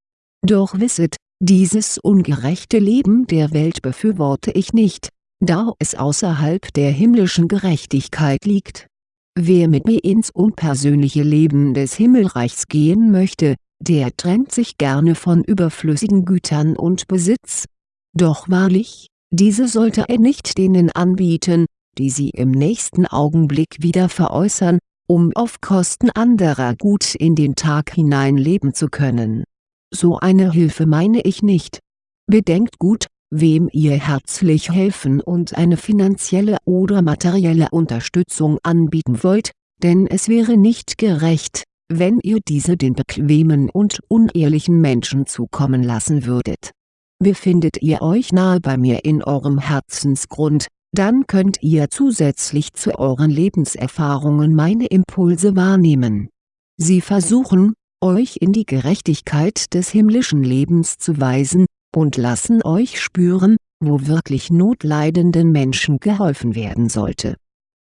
Doch wisset, dieses ungerechte Leben der Welt befürworte ich nicht, da es außerhalb der himmlischen Gerechtigkeit liegt Wer mit mir ins unpersönliche Leben des Himmelreichs gehen möchte, der trennt sich gerne von überflüssigen Gütern und Besitz. Doch wahrlich, diese sollte er nicht denen anbieten, die sie im nächsten Augenblick wieder veräußern, um auf Kosten anderer gut in den Tag hinein leben zu können. So eine Hilfe meine ich nicht. Bedenkt gut, wem ihr herzlich helfen und eine finanzielle oder materielle Unterstützung anbieten wollt, denn es wäre nicht gerecht, wenn ihr diese den bequemen und unehrlichen Menschen zukommen lassen würdet. Befindet ihr euch nahe bei mir in eurem Herzensgrund, dann könnt ihr zusätzlich zu euren Lebenserfahrungen meine Impulse wahrnehmen. Sie versuchen, euch in die Gerechtigkeit des himmlischen Lebens zu weisen, und lassen euch spüren, wo wirklich notleidenden Menschen geholfen werden sollte.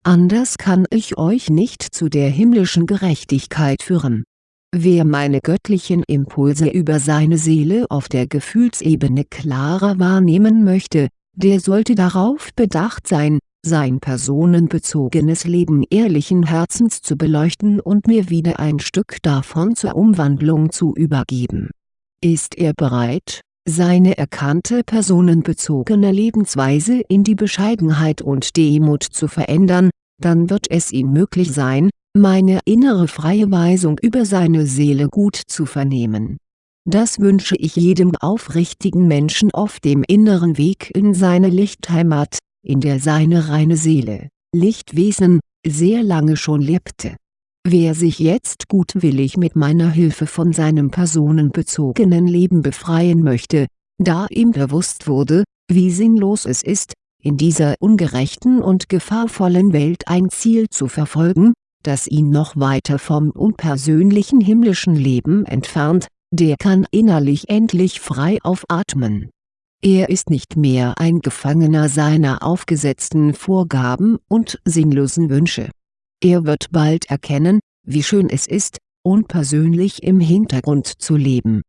Anders kann ich euch nicht zu der himmlischen Gerechtigkeit führen. Wer meine göttlichen Impulse über seine Seele auf der Gefühlsebene klarer wahrnehmen möchte, der sollte darauf bedacht sein, sein personenbezogenes Leben ehrlichen Herzens zu beleuchten und mir wieder ein Stück davon zur Umwandlung zu übergeben. Ist er bereit, seine erkannte personenbezogene Lebensweise in die Bescheidenheit und Demut zu verändern, dann wird es ihm möglich sein, meine innere freie Weisung über seine Seele gut zu vernehmen. Das wünsche ich jedem aufrichtigen Menschen auf dem inneren Weg in seine Lichtheimat, in der seine reine Seele, Lichtwesen, sehr lange schon lebte Wer sich jetzt gutwillig mit meiner Hilfe von seinem personenbezogenen Leben befreien möchte, da ihm bewusst wurde, wie sinnlos es ist, in dieser ungerechten und gefahrvollen Welt ein Ziel zu verfolgen, das ihn noch weiter vom unpersönlichen himmlischen Leben entfernt, der kann innerlich endlich frei aufatmen. Er ist nicht mehr ein Gefangener seiner aufgesetzten Vorgaben und sinnlosen Wünsche er wird bald erkennen, wie schön es ist, unpersönlich im Hintergrund zu leben.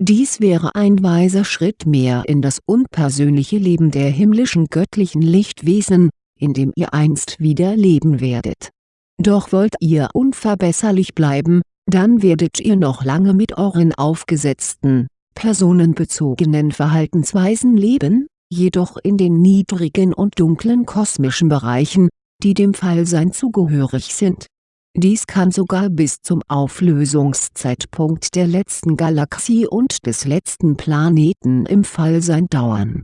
Dies wäre ein weiser Schritt mehr in das unpersönliche Leben der himmlischen göttlichen Lichtwesen, in dem ihr einst wieder leben werdet. Doch wollt ihr unverbesserlich bleiben, dann werdet ihr noch lange mit euren aufgesetzten, personenbezogenen Verhaltensweisen leben, jedoch in den niedrigen und dunklen kosmischen Bereichen, die dem Fallsein zugehörig sind. Dies kann sogar bis zum Auflösungszeitpunkt der letzten Galaxie und des letzten Planeten im Fallsein dauern.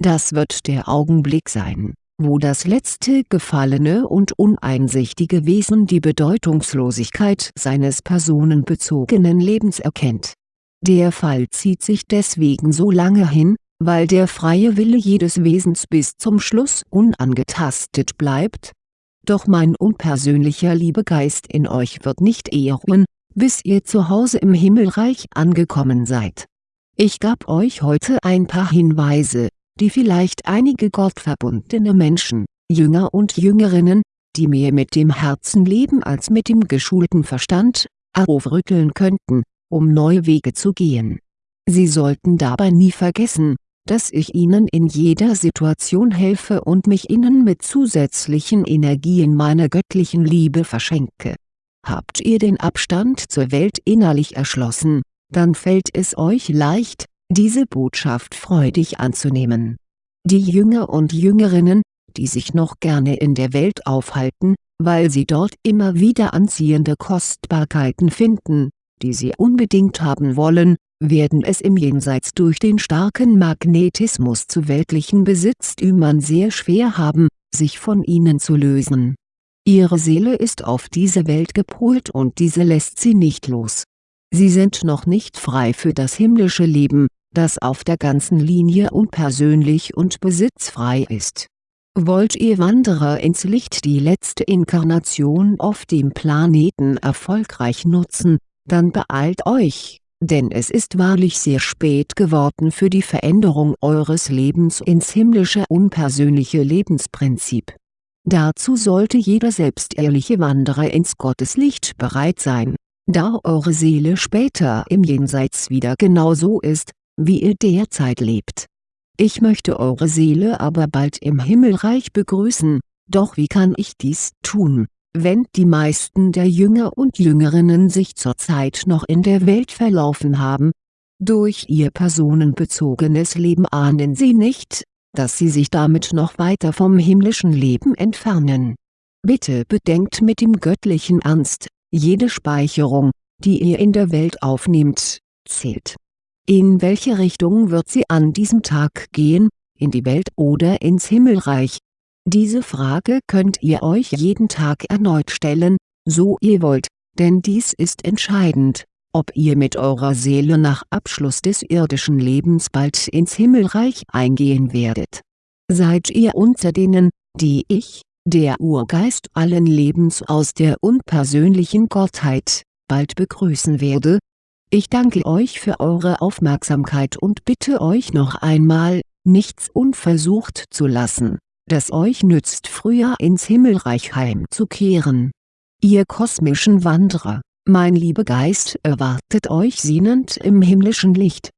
Das wird der Augenblick sein, wo das letzte gefallene und uneinsichtige Wesen die Bedeutungslosigkeit seines personenbezogenen Lebens erkennt. Der Fall zieht sich deswegen so lange hin, weil der freie Wille jedes Wesens bis zum Schluss unangetastet bleibt? Doch mein unpersönlicher Liebegeist in euch wird nicht eher ruhen, bis ihr zu Hause im Himmelreich angekommen seid. Ich gab euch heute ein paar Hinweise, die vielleicht einige gottverbundene Menschen, Jünger und Jüngerinnen, die mehr mit dem Herzen leben als mit dem geschulten Verstand, aufrütteln könnten, um neue Wege zu gehen. Sie sollten dabei nie vergessen, dass ich Ihnen in jeder Situation helfe und mich Ihnen mit zusätzlichen Energien meiner göttlichen Liebe verschenke. Habt ihr den Abstand zur Welt innerlich erschlossen, dann fällt es euch leicht, diese Botschaft freudig anzunehmen. Die Jünger und Jüngerinnen, die sich noch gerne in der Welt aufhalten, weil sie dort immer wieder anziehende Kostbarkeiten finden, die sie unbedingt haben wollen, werden es im Jenseits durch den starken Magnetismus zu weltlichen Besitztümern sehr schwer haben, sich von ihnen zu lösen. Ihre Seele ist auf diese Welt gepolt und diese lässt sie nicht los. Sie sind noch nicht frei für das himmlische Leben, das auf der ganzen Linie unpersönlich und besitzfrei ist. Wollt ihr Wanderer ins Licht die letzte Inkarnation auf dem Planeten erfolgreich nutzen, dann beeilt euch, denn es ist wahrlich sehr spät geworden für die Veränderung eures Lebens ins himmlische unpersönliche Lebensprinzip. Dazu sollte jeder selbstehrliche Wanderer ins Gotteslicht bereit sein, da eure Seele später im Jenseits wieder genau so ist, wie ihr derzeit lebt. Ich möchte eure Seele aber bald im Himmelreich begrüßen, doch wie kann ich dies tun, wenn die meisten der Jünger und Jüngerinnen sich zurzeit noch in der Welt verlaufen haben. Durch ihr personenbezogenes Leben ahnen sie nicht, dass sie sich damit noch weiter vom himmlischen Leben entfernen. Bitte bedenkt mit dem göttlichen Ernst, jede Speicherung, die ihr in der Welt aufnehmt, zählt. In welche Richtung wird sie an diesem Tag gehen, in die Welt oder ins Himmelreich, diese Frage könnt ihr euch jeden Tag erneut stellen, so ihr wollt, denn dies ist entscheidend, ob ihr mit eurer Seele nach Abschluss des irdischen Lebens bald ins Himmelreich eingehen werdet. Seid ihr unter denen, die ich, der Urgeist allen Lebens aus der unpersönlichen Gottheit, bald begrüßen werde? Ich danke euch für eure Aufmerksamkeit und bitte euch noch einmal, nichts unversucht zu lassen das euch nützt früher ins Himmelreich heimzukehren. Ihr kosmischen Wanderer, mein Liebegeist erwartet euch sehnend im himmlischen Licht